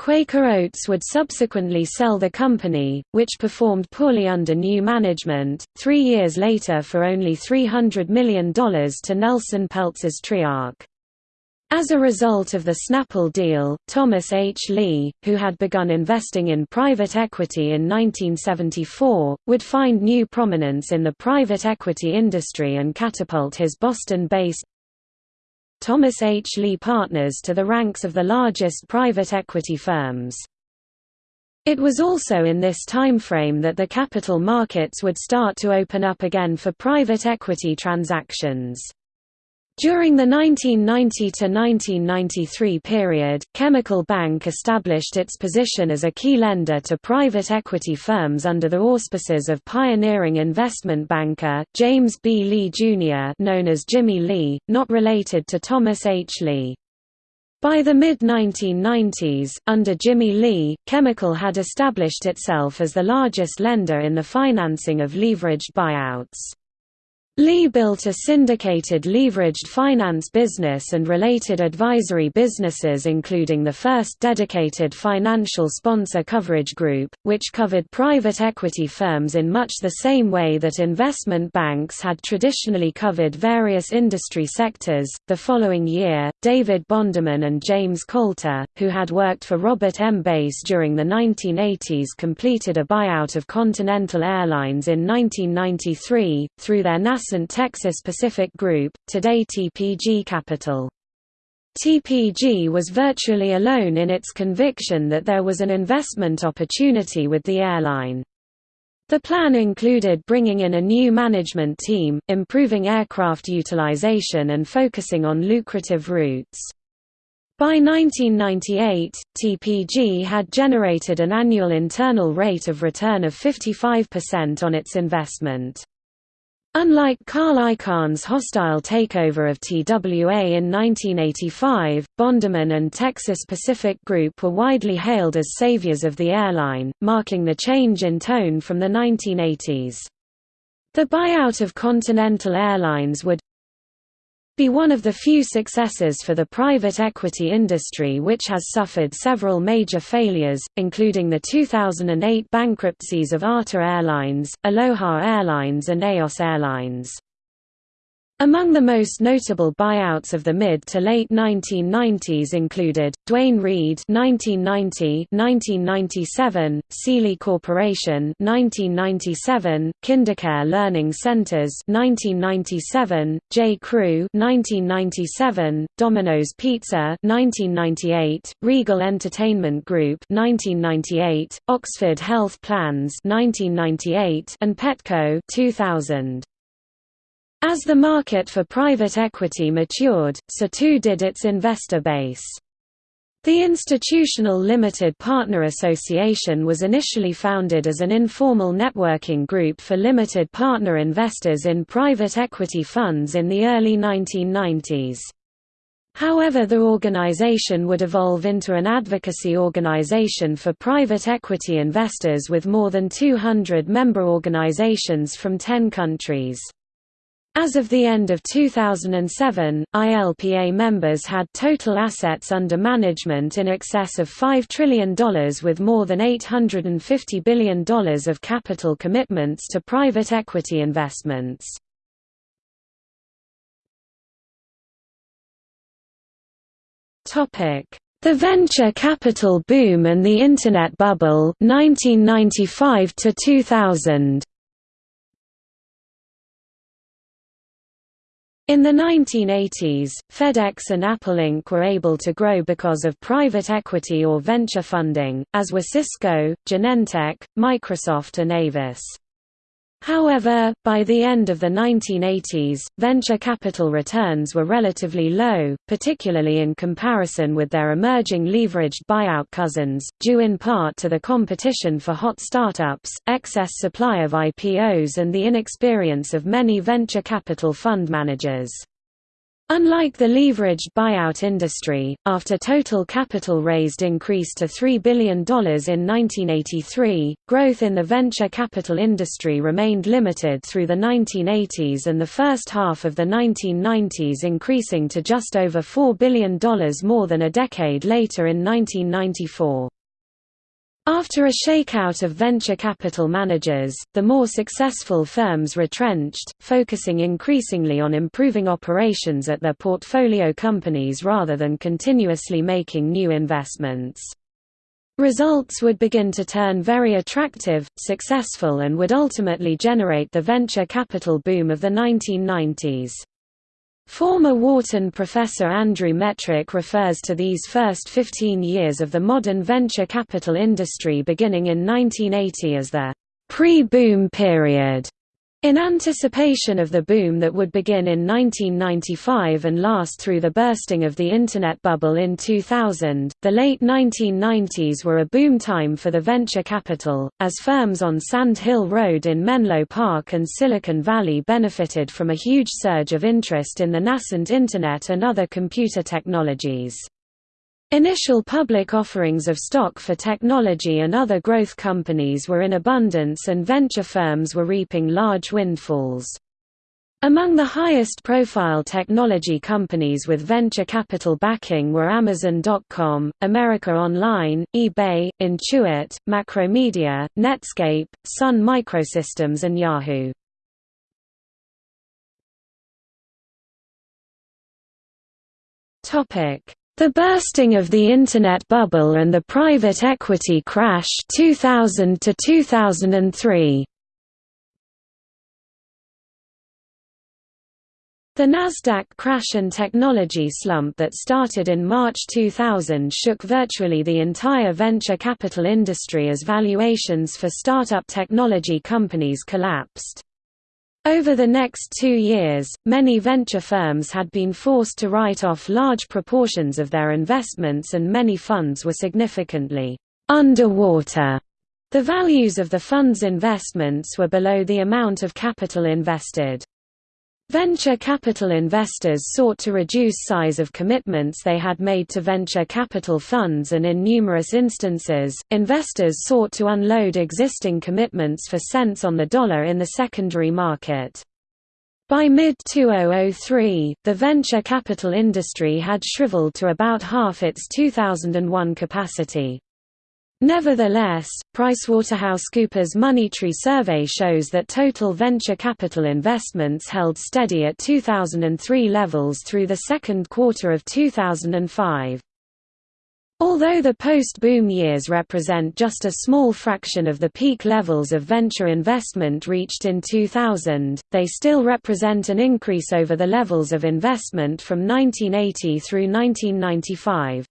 Quaker Oats would subsequently sell the company, which performed poorly under new management, three years later for only $300 million to Nelson Peltz's Triarc. As a result of the Snapple deal, Thomas H. Lee, who had begun investing in private equity in 1974, would find new prominence in the private equity industry and catapult his Boston-based, Thomas H. Lee Partners to the ranks of the largest private equity firms. It was also in this timeframe that the capital markets would start to open up again for private equity transactions. During the 1990–1993 period, Chemical Bank established its position as a key lender to private equity firms under the auspices of pioneering investment banker, James B. Lee Jr. known as Jimmy Lee, not related to Thomas H. Lee. By the mid-1990s, under Jimmy Lee, Chemical had established itself as the largest lender in the financing of leveraged buyouts. Lee built a syndicated leveraged finance business and related advisory businesses including the first dedicated financial sponsor coverage group, which covered private equity firms in much the same way that investment banks had traditionally covered various industry sectors. The following year, David Bonderman and James Coulter, who had worked for Robert M. Bass during the 1980s completed a buyout of Continental Airlines in 1993, through their NASA Texas Pacific Group, today TPG Capital. TPG was virtually alone in its conviction that there was an investment opportunity with the airline. The plan included bringing in a new management team, improving aircraft utilization and focusing on lucrative routes. By 1998, TPG had generated an annual internal rate of return of 55% on its investment. Unlike Carl Icahn's hostile takeover of TWA in 1985, Bonderman and Texas Pacific Group were widely hailed as saviors of the airline, marking the change in tone from the 1980s. The buyout of Continental Airlines would be one of the few successes for the private equity industry which has suffered several major failures, including the 2008 bankruptcies of ATA Airlines, Aloha Airlines and Eos Airlines. Among the most notable buyouts of the mid to late 1990s included Duane Reade (1990–1997), Sealy Corporation (1997), KinderCare Learning Centers (1997), J. Crew (1997), Domino's Pizza (1998), Regal Entertainment Group (1998), Oxford Health Plans (1998), and Petco (2000). As the market for private equity matured, so too did its investor base. The Institutional Limited Partner Association was initially founded as an informal networking group for limited partner investors in private equity funds in the early 1990s. However the organization would evolve into an advocacy organization for private equity investors with more than 200 member organizations from 10 countries. As of the end of 2007, ILPA members had total assets under management in excess of $5 trillion with more than $850 billion of capital commitments to private equity investments. The venture capital boom and the Internet bubble 1995 to 2000. In the 1980s, FedEx and Apple Inc. were able to grow because of private equity or venture funding, as were Cisco, Genentech, Microsoft and Avis. However, by the end of the 1980s, venture capital returns were relatively low, particularly in comparison with their emerging leveraged buyout cousins, due in part to the competition for hot startups, excess supply of IPOs and the inexperience of many venture capital fund managers. Unlike the leveraged buyout industry, after total capital raised increased to $3 billion in 1983, growth in the venture capital industry remained limited through the 1980s and the first half of the 1990s increasing to just over $4 billion more than a decade later in 1994. After a shakeout of venture capital managers, the more successful firms retrenched, focusing increasingly on improving operations at their portfolio companies rather than continuously making new investments. Results would begin to turn very attractive, successful and would ultimately generate the venture capital boom of the 1990s. Former Wharton professor Andrew Metrick refers to these first 15 years of the modern venture capital industry beginning in 1980 as the pre-boom period. In anticipation of the boom that would begin in 1995 and last through the bursting of the Internet bubble in 2000, the late 1990s were a boom time for the venture capital, as firms on Sand Hill Road in Menlo Park and Silicon Valley benefited from a huge surge of interest in the nascent Internet and other computer technologies. Initial public offerings of stock for technology and other growth companies were in abundance and venture firms were reaping large windfalls. Among the highest profile technology companies with venture capital backing were Amazon.com, America Online, eBay, Intuit, Macromedia, Netscape, Sun Microsystems and Yahoo. Topic the Bursting of the Internet Bubble and the Private Equity Crash 2000 to 2003. The Nasdaq crash and technology slump that started in March 2000 shook virtually the entire venture capital industry as valuations for startup technology companies collapsed. Over the next two years, many venture firms had been forced to write off large proportions of their investments and many funds were significantly underwater. The values of the fund's investments were below the amount of capital invested. Venture capital investors sought to reduce size of commitments they had made to venture capital funds and in numerous instances, investors sought to unload existing commitments for cents on the dollar in the secondary market. By mid-2003, the venture capital industry had shriveled to about half its 2001 capacity. Nevertheless, PricewaterhouseCoopers Moneytree survey shows that total venture capital investments held steady at 2003 levels through the second quarter of 2005. Although the post-boom years represent just a small fraction of the peak levels of venture investment reached in 2000, they still represent an increase over the levels of investment from 1980 through 1995.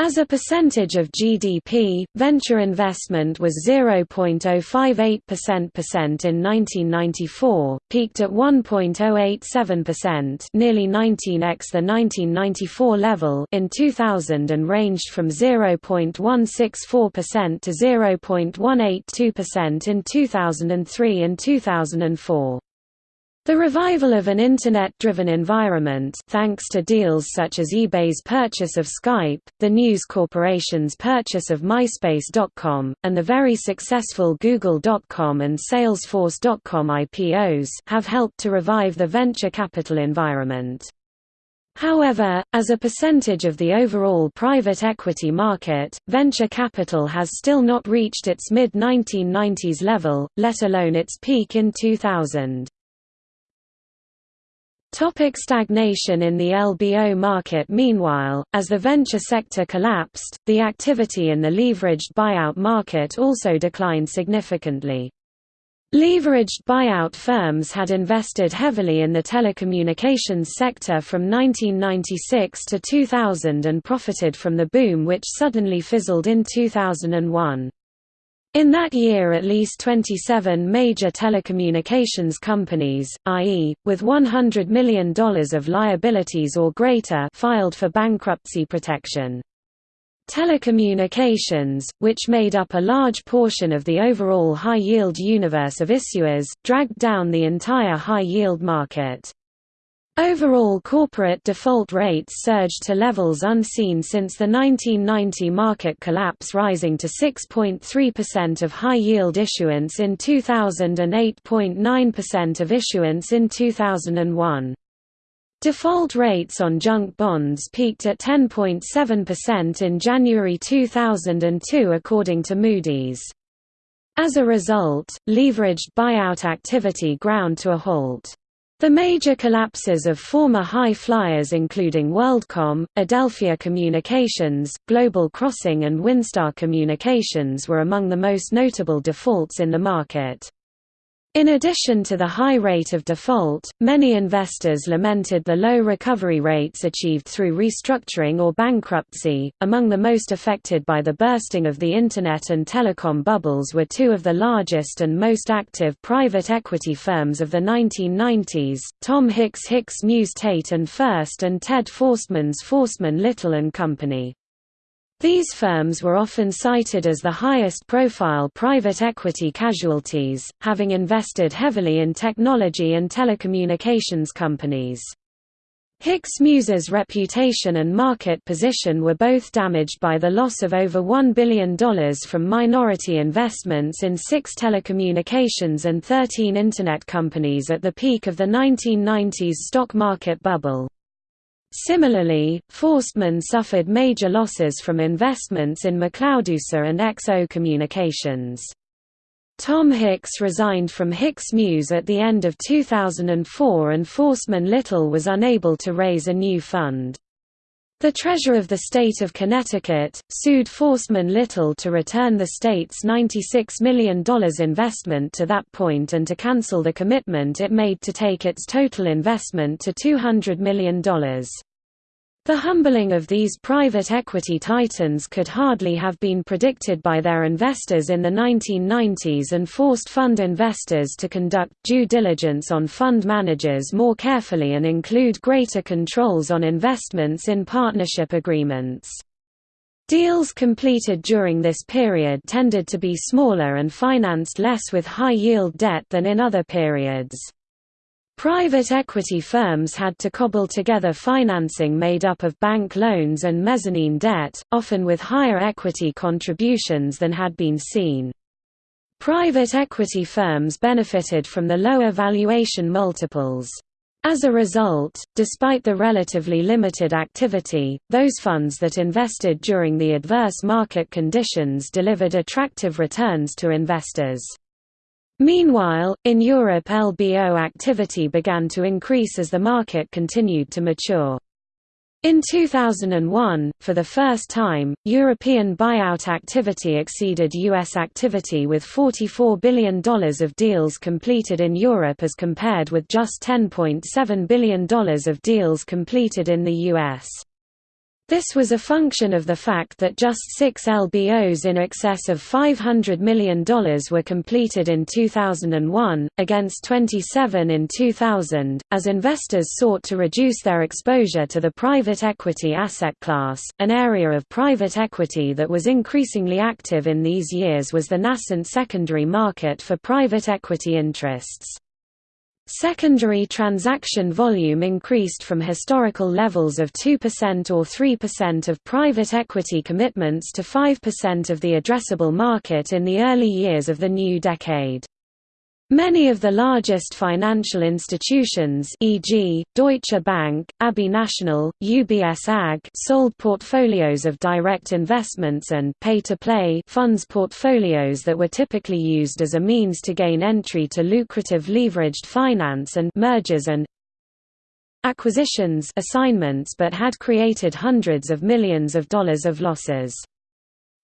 As a percentage of GDP, venture investment was 0.058% in 1994, peaked at 1.087%, nearly 19x the 1994 level in 2000 and ranged from 0.164% to 0.182% in 2003 and 2004. The revival of an Internet-driven environment thanks to deals such as eBay's purchase of Skype, the News Corporation's purchase of MySpace.com, and the very successful Google.com and Salesforce.com IPOs have helped to revive the venture capital environment. However, as a percentage of the overall private equity market, venture capital has still not reached its mid-1990s level, let alone its peak in 2000. Topic stagnation in the LBO market Meanwhile, as the venture sector collapsed, the activity in the leveraged buyout market also declined significantly. Leveraged buyout firms had invested heavily in the telecommunications sector from 1996 to 2000 and profited from the boom which suddenly fizzled in 2001. In that year at least 27 major telecommunications companies, i.e., with $100 million of liabilities or greater filed for bankruptcy protection. Telecommunications, which made up a large portion of the overall high-yield universe of issuers, dragged down the entire high-yield market. Overall corporate default rates surged to levels unseen since the 1990 market collapse rising to 6.3% of high-yield issuance in 2000 and 8.9% of issuance in 2001. Default rates on junk bonds peaked at 10.7% in January 2002 according to Moody's. As a result, leveraged buyout activity ground to a halt. The major collapses of former high flyers including WorldCom, Adelphia Communications, Global Crossing and Winstar Communications were among the most notable defaults in the market. In addition to the high rate of default, many investors lamented the low recovery rates achieved through restructuring or bankruptcy. Among the most affected by the bursting of the Internet and telecom bubbles were two of the largest and most active private equity firms of the 1990s Tom Hicks Hicks Muse Tate and Furst and Ted Forstmann's Forstmann Little and Company. These firms were often cited as the highest-profile private equity casualties, having invested heavily in technology and telecommunications companies. Hicks Muse's reputation and market position were both damaged by the loss of over $1 billion from minority investments in six telecommunications and 13 Internet companies at the peak of the 1990s stock market bubble. Similarly, Forstmann suffered major losses from investments in McLeodUSA and XO Communications. Tom Hicks resigned from Hicks Muse at the end of 2004 and Forstmann Little was unable to raise a new fund. The Treasurer of the State of Connecticut, sued Forstmann Little to return the state's $96 million investment to that point and to cancel the commitment it made to take its total investment to $200 million. The humbling of these private equity titans could hardly have been predicted by their investors in the 1990s and forced fund investors to conduct due diligence on fund managers more carefully and include greater controls on investments in partnership agreements. Deals completed during this period tended to be smaller and financed less with high-yield debt than in other periods. Private equity firms had to cobble together financing made up of bank loans and mezzanine debt, often with higher equity contributions than had been seen. Private equity firms benefited from the lower valuation multiples. As a result, despite the relatively limited activity, those funds that invested during the adverse market conditions delivered attractive returns to investors. Meanwhile, in Europe LBO activity began to increase as the market continued to mature. In 2001, for the first time, European buyout activity exceeded U.S. activity with $44 billion of deals completed in Europe as compared with just $10.7 billion of deals completed in the U.S. This was a function of the fact that just six LBOs in excess of $500 million were completed in 2001, against 27 in 2000, as investors sought to reduce their exposure to the private equity asset class. An area of private equity that was increasingly active in these years was the nascent secondary market for private equity interests. Secondary transaction volume increased from historical levels of 2% or 3% of private equity commitments to 5% of the addressable market in the early years of the new decade. Many of the largest financial institutions e.g., Deutsche Bank, Abbey National, UBS AG sold portfolios of direct investments and pay-to-play funds portfolios that were typically used as a means to gain entry to lucrative leveraged finance and mergers and acquisitions assignments but had created hundreds of millions of dollars of losses.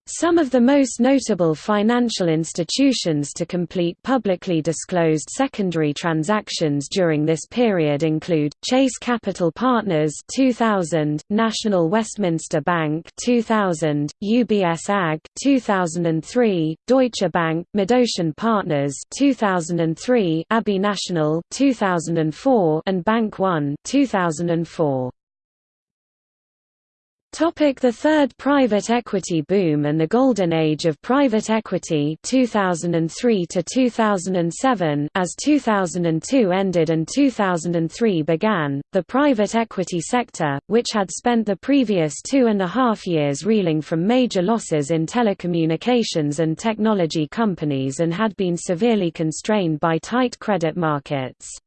Some of the most notable financial institutions to complete publicly disclosed secondary transactions during this period include Chase Capital Partners 2000, National Westminster Bank 2000, UBS AG 2003, Deutsche Bank, MidOcean Partners 2003, Abbey National 2004, and Bank One 2004. Topic the Third Private Equity Boom and the Golden Age of Private Equity 2003 to 2007 As 2002 ended and 2003 began, the private equity sector, which had spent the previous two and a half years reeling from major losses in telecommunications and technology companies and had been severely constrained by tight credit markets.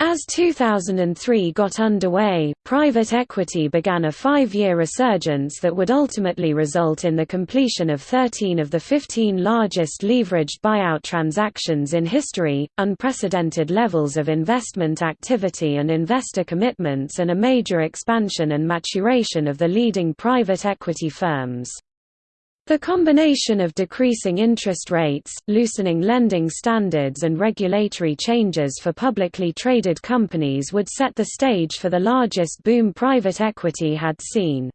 As 2003 got underway, private equity began a five-year resurgence that would ultimately result in the completion of 13 of the 15 largest leveraged buyout transactions in history, unprecedented levels of investment activity and investor commitments and a major expansion and maturation of the leading private equity firms. The combination of decreasing interest rates, loosening lending standards and regulatory changes for publicly traded companies would set the stage for the largest boom private equity had seen.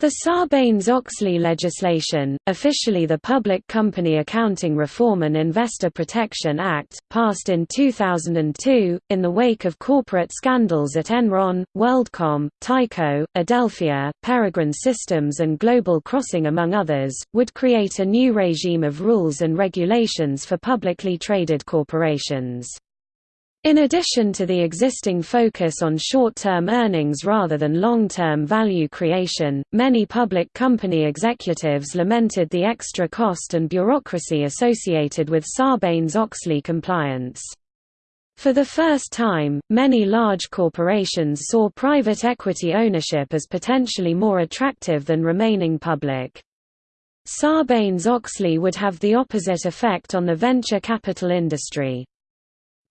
The Sarbanes-Oxley legislation, officially the Public Company Accounting Reform and Investor Protection Act, passed in 2002, in the wake of corporate scandals at Enron, WorldCom, Tyco, Adelphia, Peregrine Systems and Global Crossing among others, would create a new regime of rules and regulations for publicly traded corporations. In addition to the existing focus on short-term earnings rather than long-term value creation, many public company executives lamented the extra cost and bureaucracy associated with Sarbanes-Oxley compliance. For the first time, many large corporations saw private equity ownership as potentially more attractive than remaining public. Sarbanes-Oxley would have the opposite effect on the venture capital industry.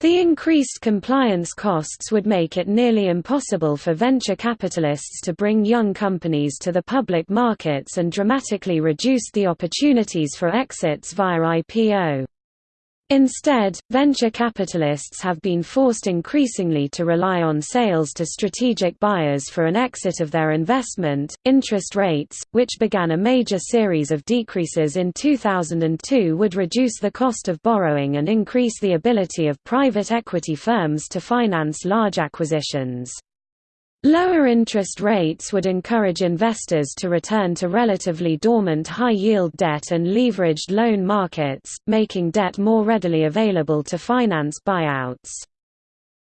The increased compliance costs would make it nearly impossible for venture capitalists to bring young companies to the public markets and dramatically reduce the opportunities for exits via IPO. Instead, venture capitalists have been forced increasingly to rely on sales to strategic buyers for an exit of their investment. Interest rates, which began a major series of decreases in 2002, would reduce the cost of borrowing and increase the ability of private equity firms to finance large acquisitions. Lower interest rates would encourage investors to return to relatively dormant high-yield debt and leveraged loan markets, making debt more readily available to finance buyouts.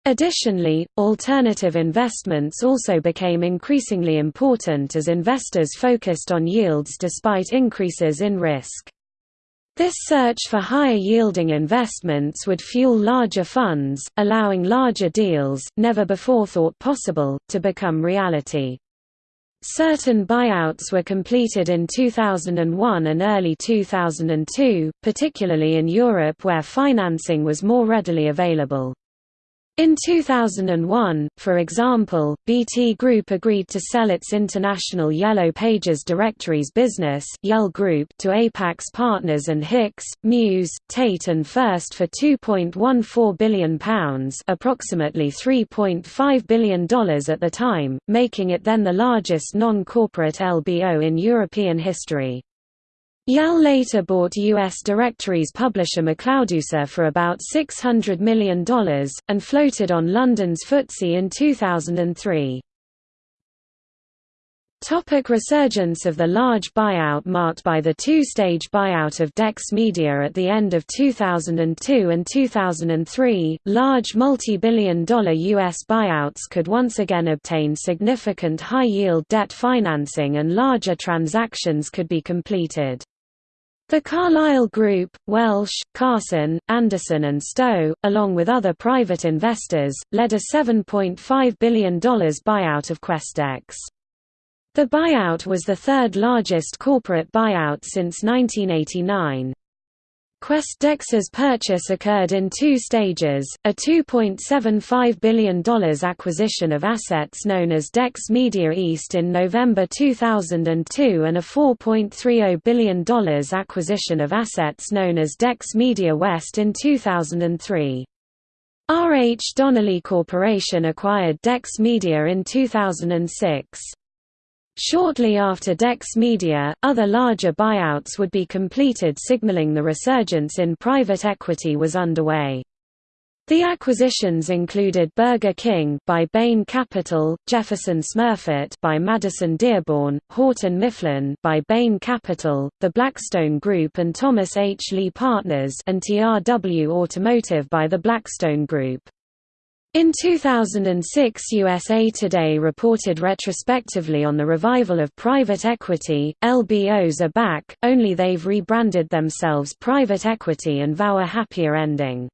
Additionally, alternative investments also became increasingly important as investors focused on yields despite increases in risk. This search for higher-yielding investments would fuel larger funds, allowing larger deals, never before thought possible, to become reality. Certain buyouts were completed in 2001 and early 2002, particularly in Europe where financing was more readily available. In 2001, for example, BT Group agreed to sell its international Yellow Pages directories business Yell Group to Apax Partners and Hicks, Muse, Tate and Furst for £2.14 billion approximately $3.5 billion at the time, making it then the largest non-corporate LBO in European history. Yell later bought U.S. directories publisher McLeodUSA for about $600 million, and floated on London's FTSE in 2003. Topic resurgence of the large buyout marked by the two-stage buyout of Dex Media at the end of 2002 and 2003, large multi-billion dollar U.S. buyouts could once again obtain significant high-yield debt financing and larger transactions could be completed. The Carlyle Group, Welsh, Carson, Anderson and Stowe, along with other private investors, led a $7.5 billion buyout of QwestDex. The buyout was the third largest corporate buyout since 1989. QwestDex's purchase occurred in two stages, a $2.75 billion acquisition of assets known as Dex Media East in November 2002 and a $4.30 billion acquisition of assets known as Dex Media West in 2003. R. H. Donnelley Corporation acquired Dex Media in 2006. Shortly after Dex Media, other larger buyouts would be completed signaling the resurgence in private equity was underway. The acquisitions included Burger King by Bain Capital, Jefferson Smurfit by Madison Dearborn, Houghton Mifflin by Bain Capital, the Blackstone Group and Thomas H. Lee Partners and TRW Automotive by the Blackstone Group. In 2006 USA Today reported retrospectively on the revival of private equity, LBOs are back, only they've rebranded themselves private equity and vow a happier ending.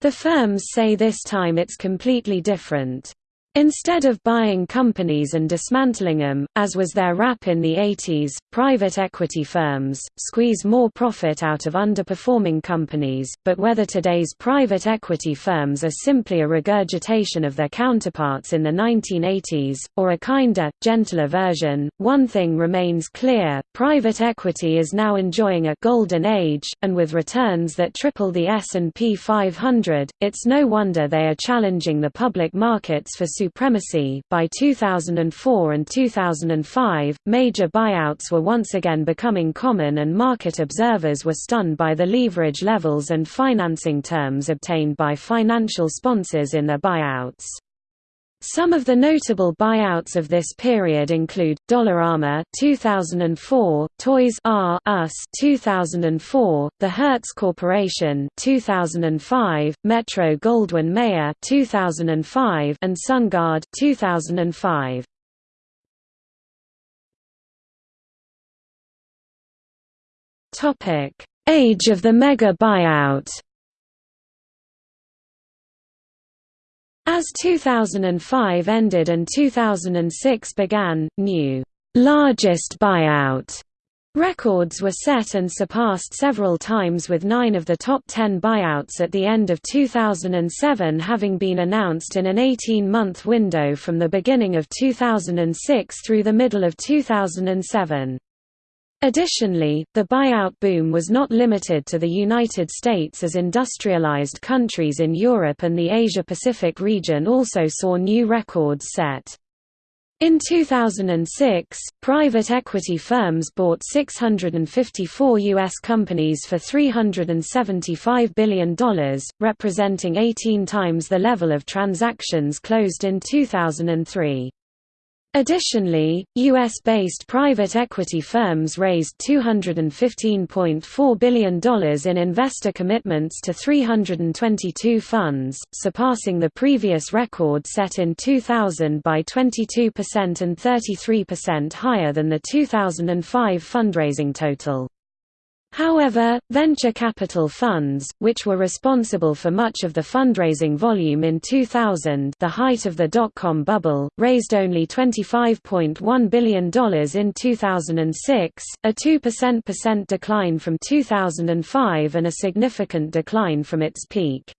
The firms say this time it's completely different. Instead of buying companies and dismantling them, as was their rap in the 80s, private equity firms, squeeze more profit out of underperforming companies, but whether today's private equity firms are simply a regurgitation of their counterparts in the 1980s, or a kinder, gentler version, one thing remains clear, private equity is now enjoying a «golden age», and with returns that triple the S&P 500, it's no wonder they are challenging the public markets for supremacy. By 2004 and 2005, major buyouts were once again becoming common, and market observers were stunned by the leverage levels and financing terms obtained by financial sponsors in their buyouts. Some of the notable buyouts of this period include Dollarama 2004, Toys R Us 2004, The Hertz Corporation 2005, Metro Goldwyn Mayer 2005, and SunGard 2005. Topic: Age of the mega buyout. As 2005 ended and 2006 began, new largest buyout records were set and surpassed several times with nine of the top ten buyouts at the end of 2007 having been announced in an 18-month window from the beginning of 2006 through the middle of 2007. Additionally, the buyout boom was not limited to the United States as industrialized countries in Europe and the Asia-Pacific region also saw new records set. In 2006, private equity firms bought 654 U.S. companies for $375 billion, representing 18 times the level of transactions closed in 2003. Additionally, U.S.-based private equity firms raised $215.4 billion in investor commitments to 322 funds, surpassing the previous record set in 2000 by 22% and 33% higher than the 2005 fundraising total. However, venture capital funds, which were responsible for much of the fundraising volume in 2000 the height of the dot-com bubble, raised only $25.1 billion in 2006, a 2% decline from 2005 and a significant decline from its peak.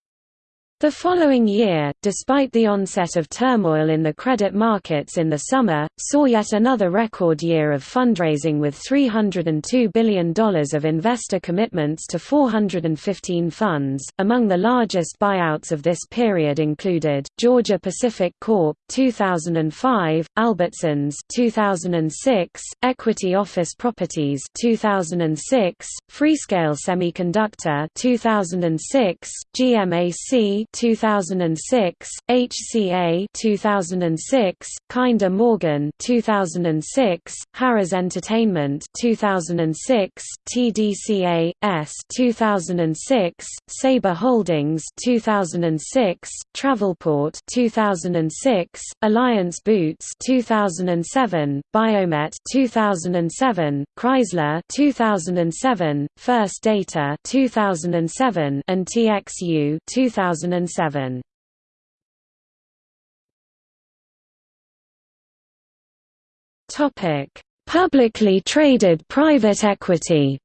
The following year, despite the onset of turmoil in the credit markets in the summer, saw yet another record year of fundraising with $302 billion of investor commitments to 415 funds. Among the largest buyouts of this period included Georgia Pacific Corp. 2005, Albertsons 2006, Equity Office Properties 2006, Freescale Semiconductor 2006, GMAC 2006, HCA 2006, Kinder Morgan 2006, Harrah's Entertainment 2006, TDC A/S 2006, Sabre Holdings 2006, Travelport 2006, Alliance Boots 2007, Biomet 2007, Chrysler 2007, First Data 2007, and TXU 2007. 2007. Topic: Publicly traded private equity.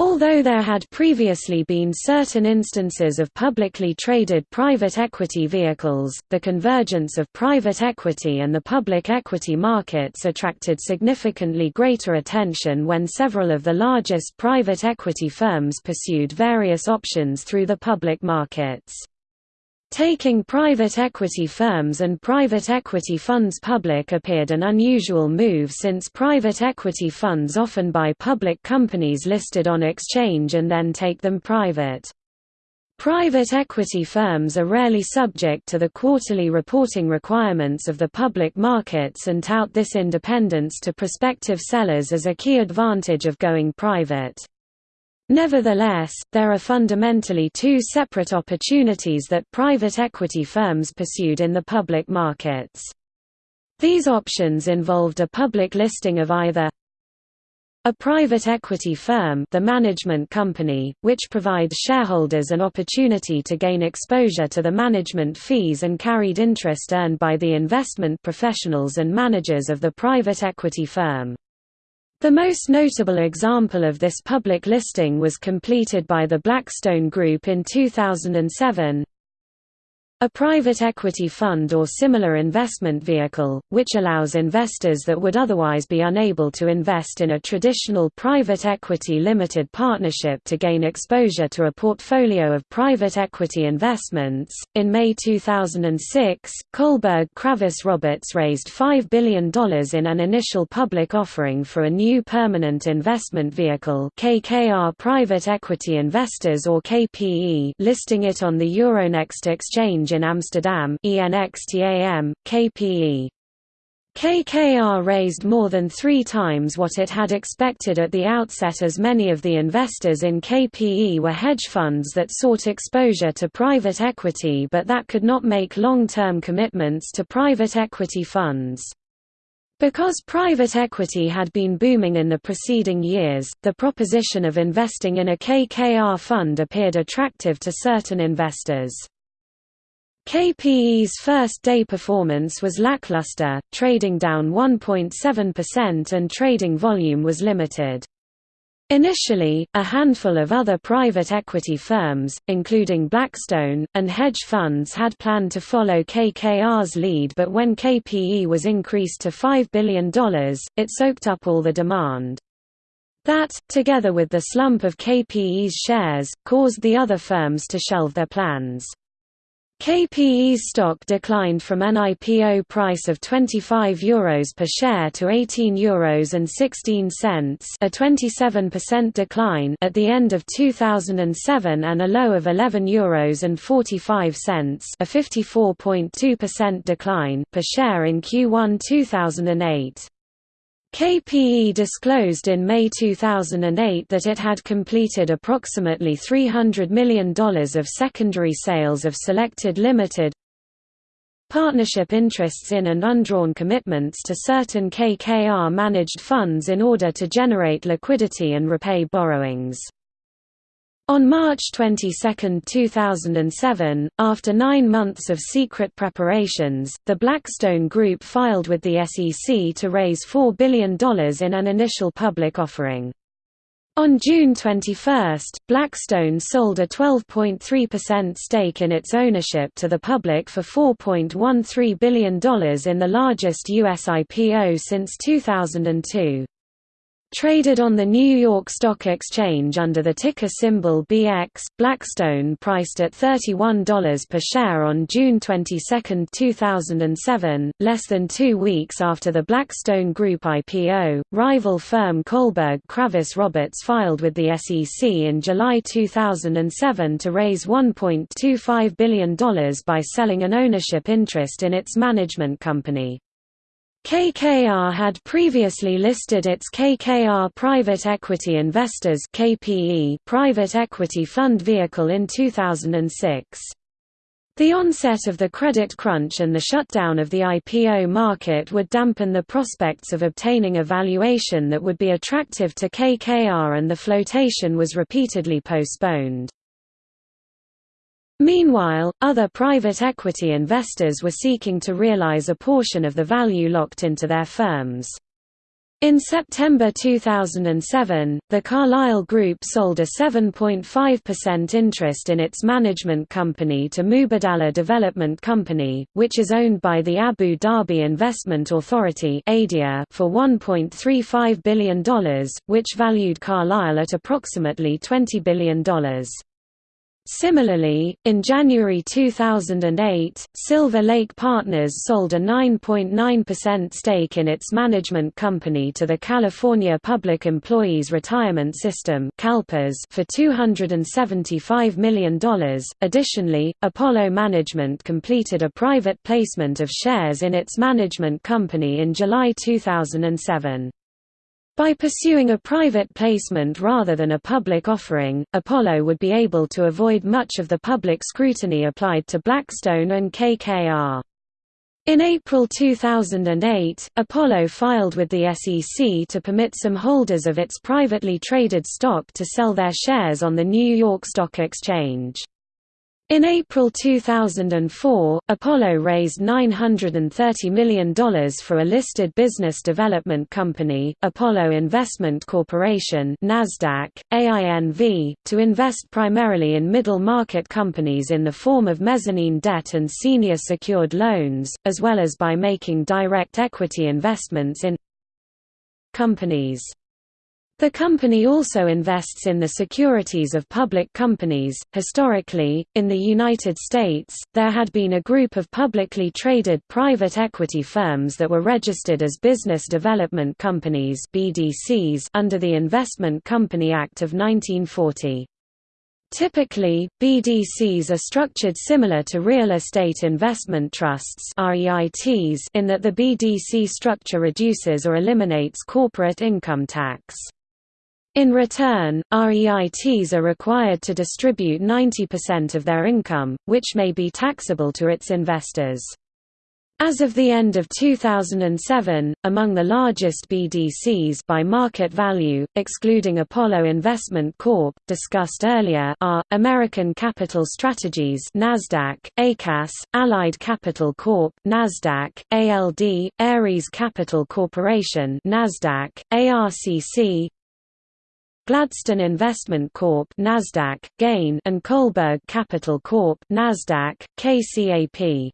Although there had previously been certain instances of publicly traded private equity vehicles, the convergence of private equity and the public equity markets attracted significantly greater attention when several of the largest private equity firms pursued various options through the public markets. Taking private equity firms and private equity funds public appeared an unusual move since private equity funds often buy public companies listed on exchange and then take them private. Private equity firms are rarely subject to the quarterly reporting requirements of the public markets and tout this independence to prospective sellers as a key advantage of going private. Nevertheless, there are fundamentally two separate opportunities that private equity firms pursued in the public markets. These options involved a public listing of either A private equity firm the management company, which provides shareholders an opportunity to gain exposure to the management fees and carried interest earned by the investment professionals and managers of the private equity firm. The most notable example of this public listing was completed by the Blackstone Group in 2007, a private equity fund or similar investment vehicle, which allows investors that would otherwise be unable to invest in a traditional private equity limited partnership to gain exposure to a portfolio of private equity investments. In May 2006, Kohlberg Kravis Roberts raised $5 billion in an initial public offering for a new permanent investment vehicle, KKR Private Equity Investors or KPE, listing it on the Euronext exchange in Amsterdam ENXTAM, KPE. KKR raised more than three times what it had expected at the outset as many of the investors in KPE were hedge funds that sought exposure to private equity but that could not make long-term commitments to private equity funds. Because private equity had been booming in the preceding years, the proposition of investing in a KKR fund appeared attractive to certain investors. KPE's first-day performance was lackluster, trading down 1.7% and trading volume was limited. Initially, a handful of other private equity firms, including Blackstone, and hedge funds had planned to follow KKR's lead but when KPE was increased to $5 billion, it soaked up all the demand. That, together with the slump of KPE's shares, caused the other firms to shelve their plans. KPE's stock declined from an IPO price of €25 Euros per share to €18 Euros and 16 cents, a 27% decline at the end of 2007 and a low of €11 Euros and 45 cents, a 54.2% decline per share in Q1 2008. KPE disclosed in May 2008 that it had completed approximately $300 million of secondary sales of selected limited partnership interests in and undrawn commitments to certain KKR-managed funds in order to generate liquidity and repay borrowings. On March 22, 2007, after nine months of secret preparations, the Blackstone Group filed with the SEC to raise $4 billion in an initial public offering. On June 21, Blackstone sold a 12.3% stake in its ownership to the public for $4.13 billion in the largest U.S. IPO since 2002. Traded on the New York Stock Exchange under the ticker symbol BX, Blackstone priced at $31 per share on June 22, 2007, less than two weeks after the Blackstone Group IPO. Rival firm Kohlberg Kravis Roberts filed with the SEC in July 2007 to raise $1.25 billion by selling an ownership interest in its management company. KKR had previously listed its KKR Private Equity Investors (KPE) private equity fund vehicle in 2006. The onset of the credit crunch and the shutdown of the IPO market would dampen the prospects of obtaining a valuation that would be attractive to KKR and the flotation was repeatedly postponed. Meanwhile, other private equity investors were seeking to realize a portion of the value locked into their firms. In September 2007, the Carlyle Group sold a 7.5% interest in its management company to Mubadala Development Company, which is owned by the Abu Dhabi Investment Authority for $1.35 billion, which valued Carlyle at approximately $20 billion. Similarly, in January 2008, Silver Lake Partners sold a 9.9% stake in its management company to the California Public Employees Retirement System for $275 million. Additionally, Apollo Management completed a private placement of shares in its management company in July 2007. By pursuing a private placement rather than a public offering, Apollo would be able to avoid much of the public scrutiny applied to Blackstone and KKR. In April 2008, Apollo filed with the SEC to permit some holders of its privately traded stock to sell their shares on the New York Stock Exchange. In April 2004, Apollo raised $930 million for a listed business development company, Apollo Investment Corporation NASDAQ, AINV, to invest primarily in middle-market companies in the form of mezzanine debt and senior secured loans, as well as by making direct equity investments in companies. The company also invests in the securities of public companies. Historically, in the United States, there had been a group of publicly traded private equity firms that were registered as business development companies (BDCs) under the Investment Company Act of 1940. Typically, BDCs are structured similar to real estate investment trusts in that the BDC structure reduces or eliminates corporate income tax. In return, REITs are required to distribute 90% of their income, which may be taxable to its investors. As of the end of 2007, among the largest BDCs by market value, excluding Apollo Investment Corp. discussed earlier, are American Capital Strategies (Nasdaq), ACAS, Allied Capital Corp. (Nasdaq), ALD, Ares Capital Corporation (Nasdaq), ARCC, Gladstone Investment Corp Nasdaq, GAIN and Kohlberg Capital Corp Nasdaq, KCAP.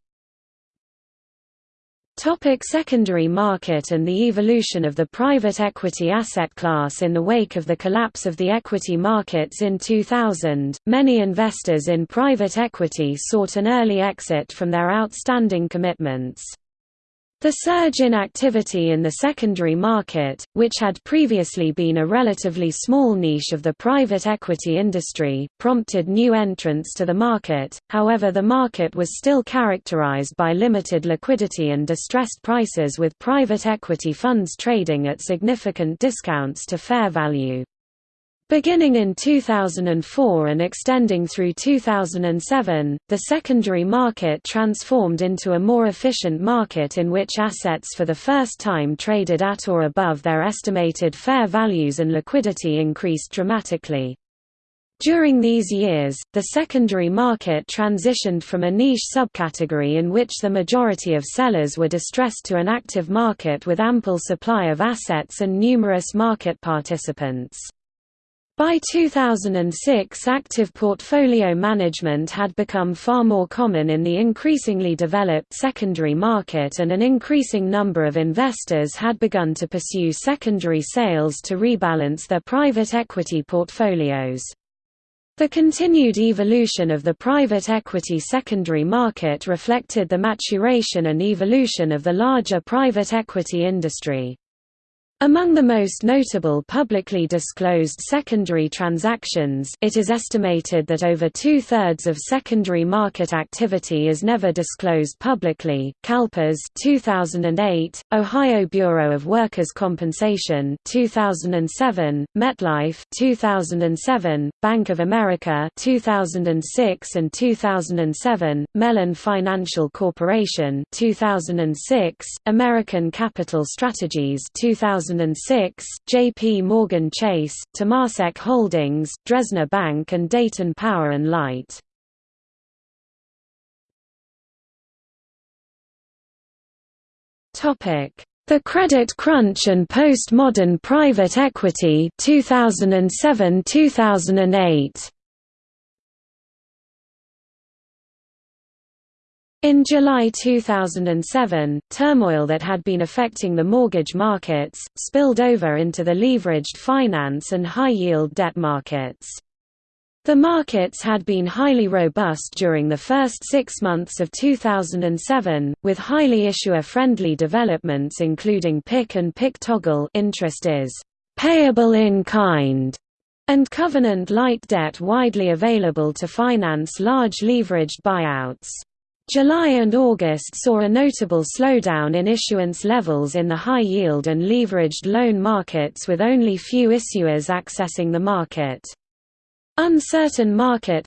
Topic secondary market and the evolution of the private equity asset class In the wake of the collapse of the equity markets in 2000, many investors in private equity sought an early exit from their outstanding commitments. The surge in activity in the secondary market, which had previously been a relatively small niche of the private equity industry, prompted new entrants to the market, however the market was still characterized by limited liquidity and distressed prices with private equity funds trading at significant discounts to fair value. Beginning in 2004 and extending through 2007, the secondary market transformed into a more efficient market in which assets for the first time traded at or above their estimated fair values and liquidity increased dramatically. During these years, the secondary market transitioned from a niche subcategory in which the majority of sellers were distressed to an active market with ample supply of assets and numerous market participants. By 2006 active portfolio management had become far more common in the increasingly developed secondary market and an increasing number of investors had begun to pursue secondary sales to rebalance their private equity portfolios. The continued evolution of the private equity secondary market reflected the maturation and evolution of the larger private equity industry. Among the most notable publicly disclosed secondary transactions it is estimated that over two-thirds of secondary market activity is never disclosed publicly, CalPERS 2008, Ohio Bureau of Workers' Compensation 2007, MetLife 2007, Bank of America 2006 and 2007, Mellon Financial Corporation 2006, American Capital Strategies 2000 2006, J.P. Morgan Chase, Temasek Holdings, Dresdner Bank and Dayton Power and Light. The Credit Crunch and Postmodern Private Equity 2007-2008 In July 2007, turmoil that had been affecting the mortgage markets, spilled over into the leveraged finance and high-yield debt markets. The markets had been highly robust during the first six months of 2007, with highly issuer-friendly developments including PIK and PIK toggle interest is payable in kind and covenant-light debt widely available to finance large leveraged buyouts. July and August saw a notable slowdown in issuance levels in the high-yield and leveraged loan markets with only few issuers accessing the market. Uncertain market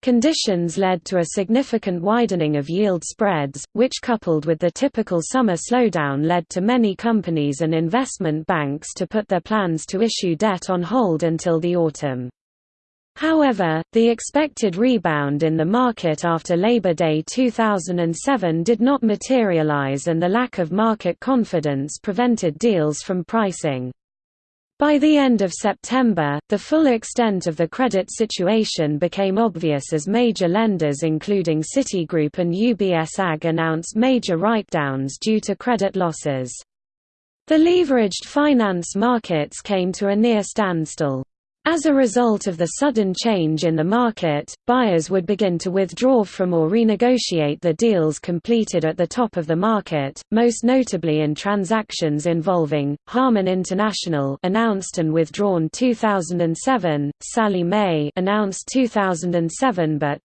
Conditions led to a significant widening of yield spreads, which coupled with the typical summer slowdown led to many companies and investment banks to put their plans to issue debt on hold until the autumn. However, the expected rebound in the market after Labor Day 2007 did not materialize and the lack of market confidence prevented deals from pricing. By the end of September, the full extent of the credit situation became obvious as major lenders including Citigroup and UBS AG announced major write-downs due to credit losses. The leveraged finance markets came to a near standstill. As a result of the sudden change in the market, buyers would begin to withdraw from or renegotiate the deals completed at the top of the market, most notably in transactions involving Harman International announced and withdrawn 2007, Sallie Mae announced 2007 but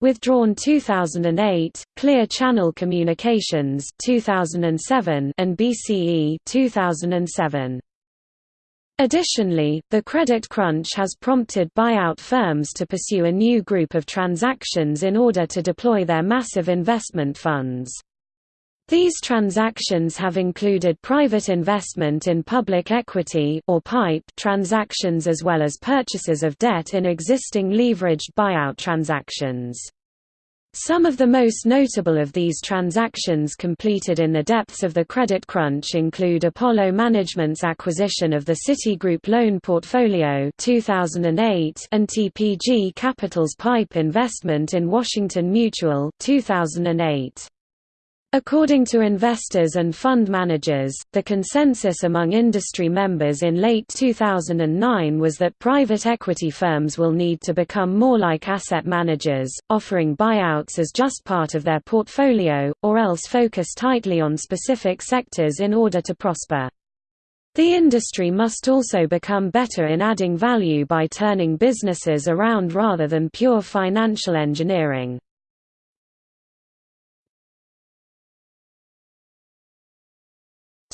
withdrawn 2008, Clear Channel Communications 2007 and BCE 2007. Additionally, the credit crunch has prompted buyout firms to pursue a new group of transactions in order to deploy their massive investment funds. These transactions have included private investment in public equity or PIPE transactions as well as purchases of debt in existing leveraged buyout transactions. Some of the most notable of these transactions completed in the depths of the credit crunch include Apollo Management's acquisition of the Citigroup loan portfolio 2008 and TPG Capital's PIPE investment in Washington Mutual 2008. According to investors and fund managers, the consensus among industry members in late 2009 was that private equity firms will need to become more like asset managers, offering buyouts as just part of their portfolio, or else focus tightly on specific sectors in order to prosper. The industry must also become better in adding value by turning businesses around rather than pure financial engineering.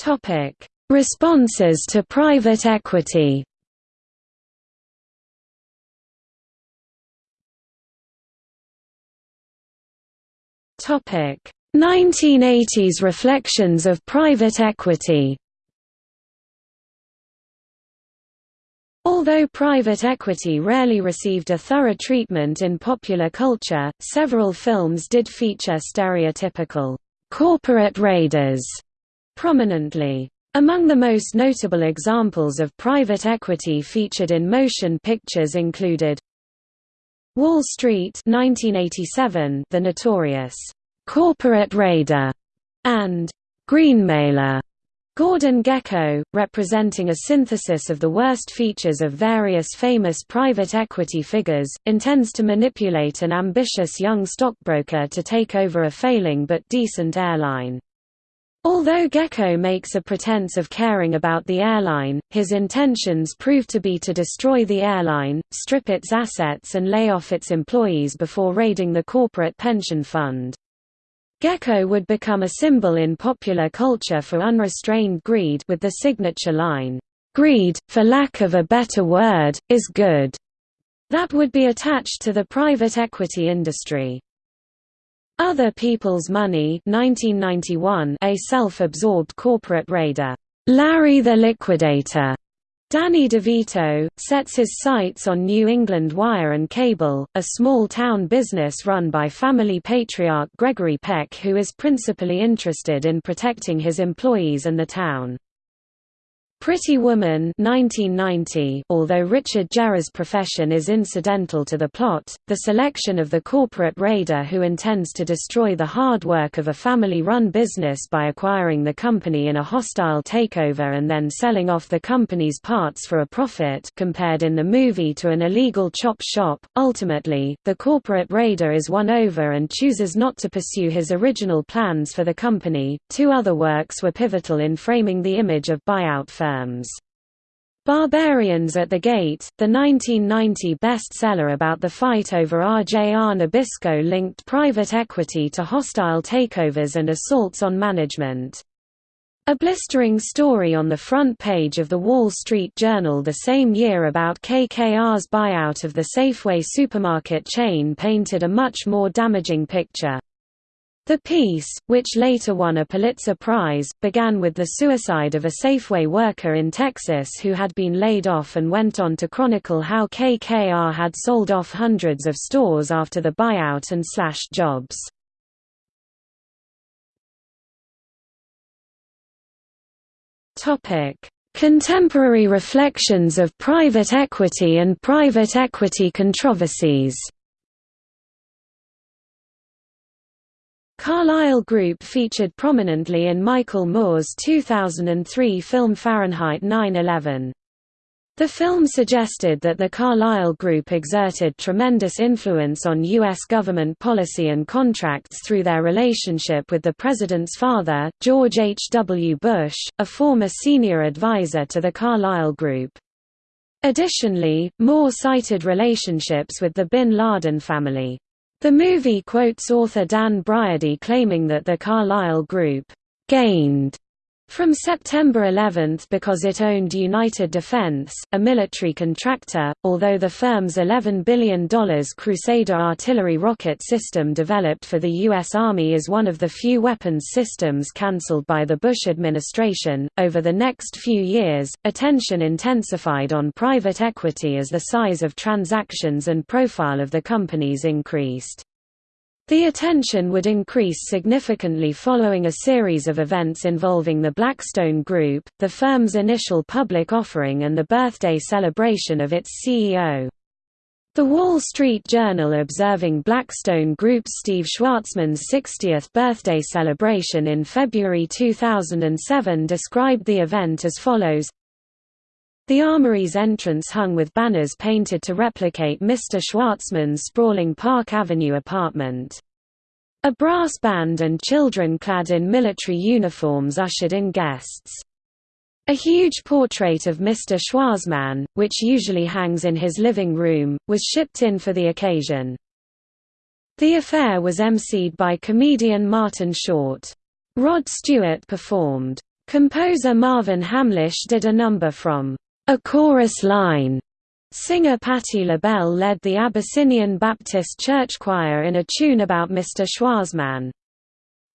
Topic: Responses to private equity. Topic: 1980s reflections of private equity. Although private equity rarely received a thorough treatment in popular culture, several films did feature stereotypical corporate raiders prominently. Among the most notable examples of private equity featured in motion pictures included Wall Street 1987, The Notorious Corporate Raider, and Greenmailer. Gordon Gekko, representing a synthesis of the worst features of various famous private equity figures, intends to manipulate an ambitious young stockbroker to take over a failing but decent airline. Although Gekko makes a pretense of caring about the airline, his intentions prove to be to destroy the airline, strip its assets and lay off its employees before raiding the corporate pension fund. Gekko would become a symbol in popular culture for unrestrained greed with the signature line, "'Greed, for lack of a better word, is good' that would be attached to the private equity industry. Other People's Money 1991, a self-absorbed corporate raider, Larry the Liquidator, Danny DeVito, sets his sights on New England Wire and Cable, a small-town business run by family patriarch Gregory Peck who is principally interested in protecting his employees and the town. Pretty Woman 1990, although Richard Gere's profession is incidental to the plot, the selection of the corporate raider who intends to destroy the hard work of a family-run business by acquiring the company in a hostile takeover and then selling off the company's parts for a profit compared in the movie to an illegal chop shop. Ultimately, the corporate raider is won over and chooses not to pursue his original plans for the company. Two other works were pivotal in framing the image of buyout firms terms. Barbarians at the Gate, the 1990 bestseller about the fight over RJR Nabisco linked private equity to hostile takeovers and assaults on management. A blistering story on the front page of the Wall Street Journal the same year about KKR's buyout of the Safeway supermarket chain painted a much more damaging picture. The piece, which later won a Pulitzer Prize, began with the suicide of a Safeway worker in Texas who had been laid off and went on to chronicle how KKR had sold off hundreds of stores after the buyout and slashed jobs. Contemporary reflections of private equity and private equity controversies Carlyle Group featured prominently in Michael Moore's 2003 film Fahrenheit 9/11. The film suggested that the Carlyle Group exerted tremendous influence on U.S. government policy and contracts through their relationship with the president's father, George H. W. Bush, a former senior advisor to the Carlyle Group. Additionally, Moore cited relationships with the Bin Laden family. The movie quotes author Dan Briody claiming that the Carlyle Group gained from September 11 because it owned United Defense, a military contractor, although the firm's $11 billion Crusader artillery rocket system developed for the U.S. Army is one of the few weapons systems cancelled by the Bush administration. Over the next few years, attention intensified on private equity as the size of transactions and profile of the companies increased. The attention would increase significantly following a series of events involving the Blackstone Group, the firm's initial public offering and the birthday celebration of its CEO. The Wall Street Journal observing Blackstone Group's Steve Schwarzman's 60th birthday celebration in February 2007 described the event as follows the Armory's entrance hung with banners painted to replicate Mr. Schwarzman's sprawling Park Avenue apartment. A brass band and children clad in military uniforms ushered in guests. A huge portrait of Mr. Schwarzman, which usually hangs in his living room, was shipped in for the occasion. The affair was emceed by comedian Martin Short. Rod Stewart performed. Composer Marvin Hamlisch did a number from a chorus line. Singer Patti LaBelle led the Abyssinian Baptist Church Choir in a tune about Mr. Schwarzman.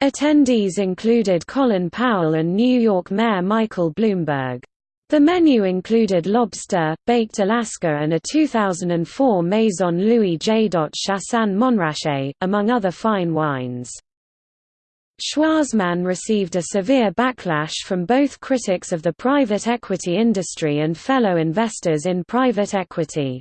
Attendees included Colin Powell and New York Mayor Michael Bloomberg. The menu included lobster, baked Alaska and a 2004 Maison Louis J. Chassagne Montrachet, among other fine wines. Schwarzman received a severe backlash from both critics of the private equity industry and fellow investors in private equity.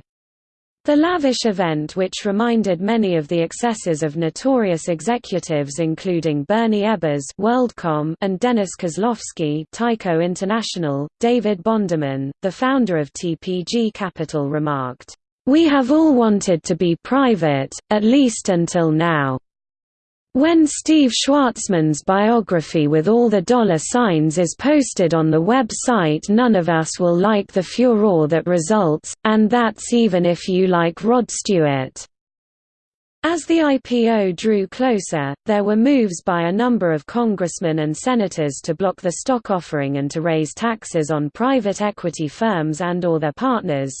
The lavish event which reminded many of the excesses of notorious executives including Bernie Ebbers WorldCom and Dennis Kozlowski Tyco International, David Bonderman, the founder of TPG Capital remarked, "...we have all wanted to be private, at least until now." When Steve Schwarzman's biography with all the dollar signs is posted on the website none of us will like the furore that results, and that's even if you like Rod Stewart. As the IPO drew closer, there were moves by a number of congressmen and senators to block the stock offering and to raise taxes on private equity firms and or their partners,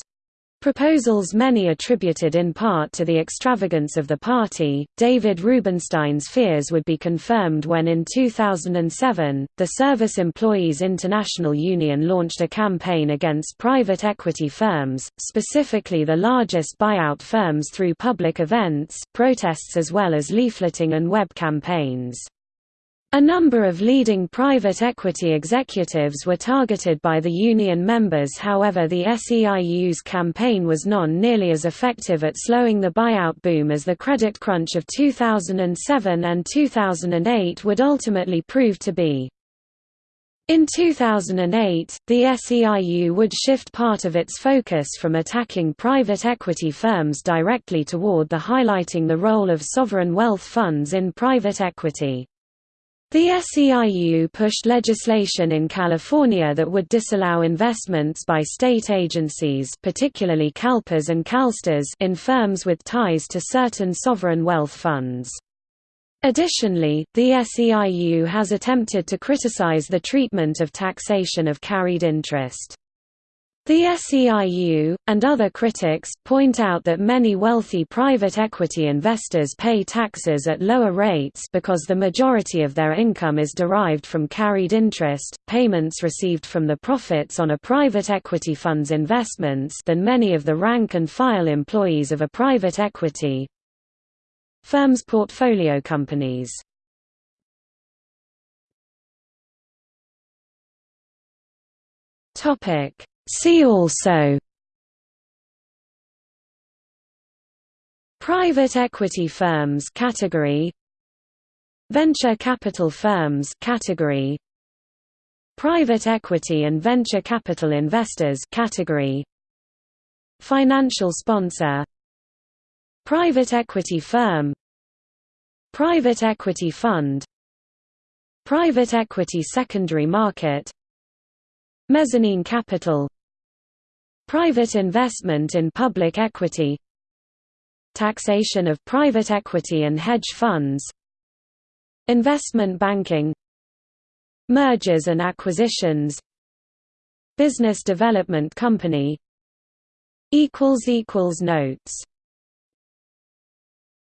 Proposals many attributed in part to the extravagance of the party, David Rubenstein's fears would be confirmed when in 2007, the Service Employees International Union launched a campaign against private equity firms, specifically the largest buyout firms through public events, protests as well as leafleting and web campaigns. A number of leading private equity executives were targeted by the union members however the SEIU's campaign was non nearly as effective at slowing the buyout boom as the credit crunch of 2007 and 2008 would ultimately prove to be. In 2008, the SEIU would shift part of its focus from attacking private equity firms directly toward the highlighting the role of sovereign wealth funds in private equity. The SEIU pushed legislation in California that would disallow investments by state agencies particularly CalPERS and CalSTRS in firms with ties to certain sovereign wealth funds. Additionally, the SEIU has attempted to criticize the treatment of taxation of carried interest. The SEIU, and other critics, point out that many wealthy private equity investors pay taxes at lower rates because the majority of their income is derived from carried interest, payments received from the profits on a private equity fund's investments than many of the rank-and-file employees of a private equity firm's portfolio companies. Topic See also Private equity firms category Venture capital firms category Private equity and venture capital investors category Financial sponsor Private equity firm Private equity fund Private equity secondary market Mezzanine capital Private investment in public equity Taxation of private equity and hedge funds Investment banking Mergers and acquisitions Business development company Notes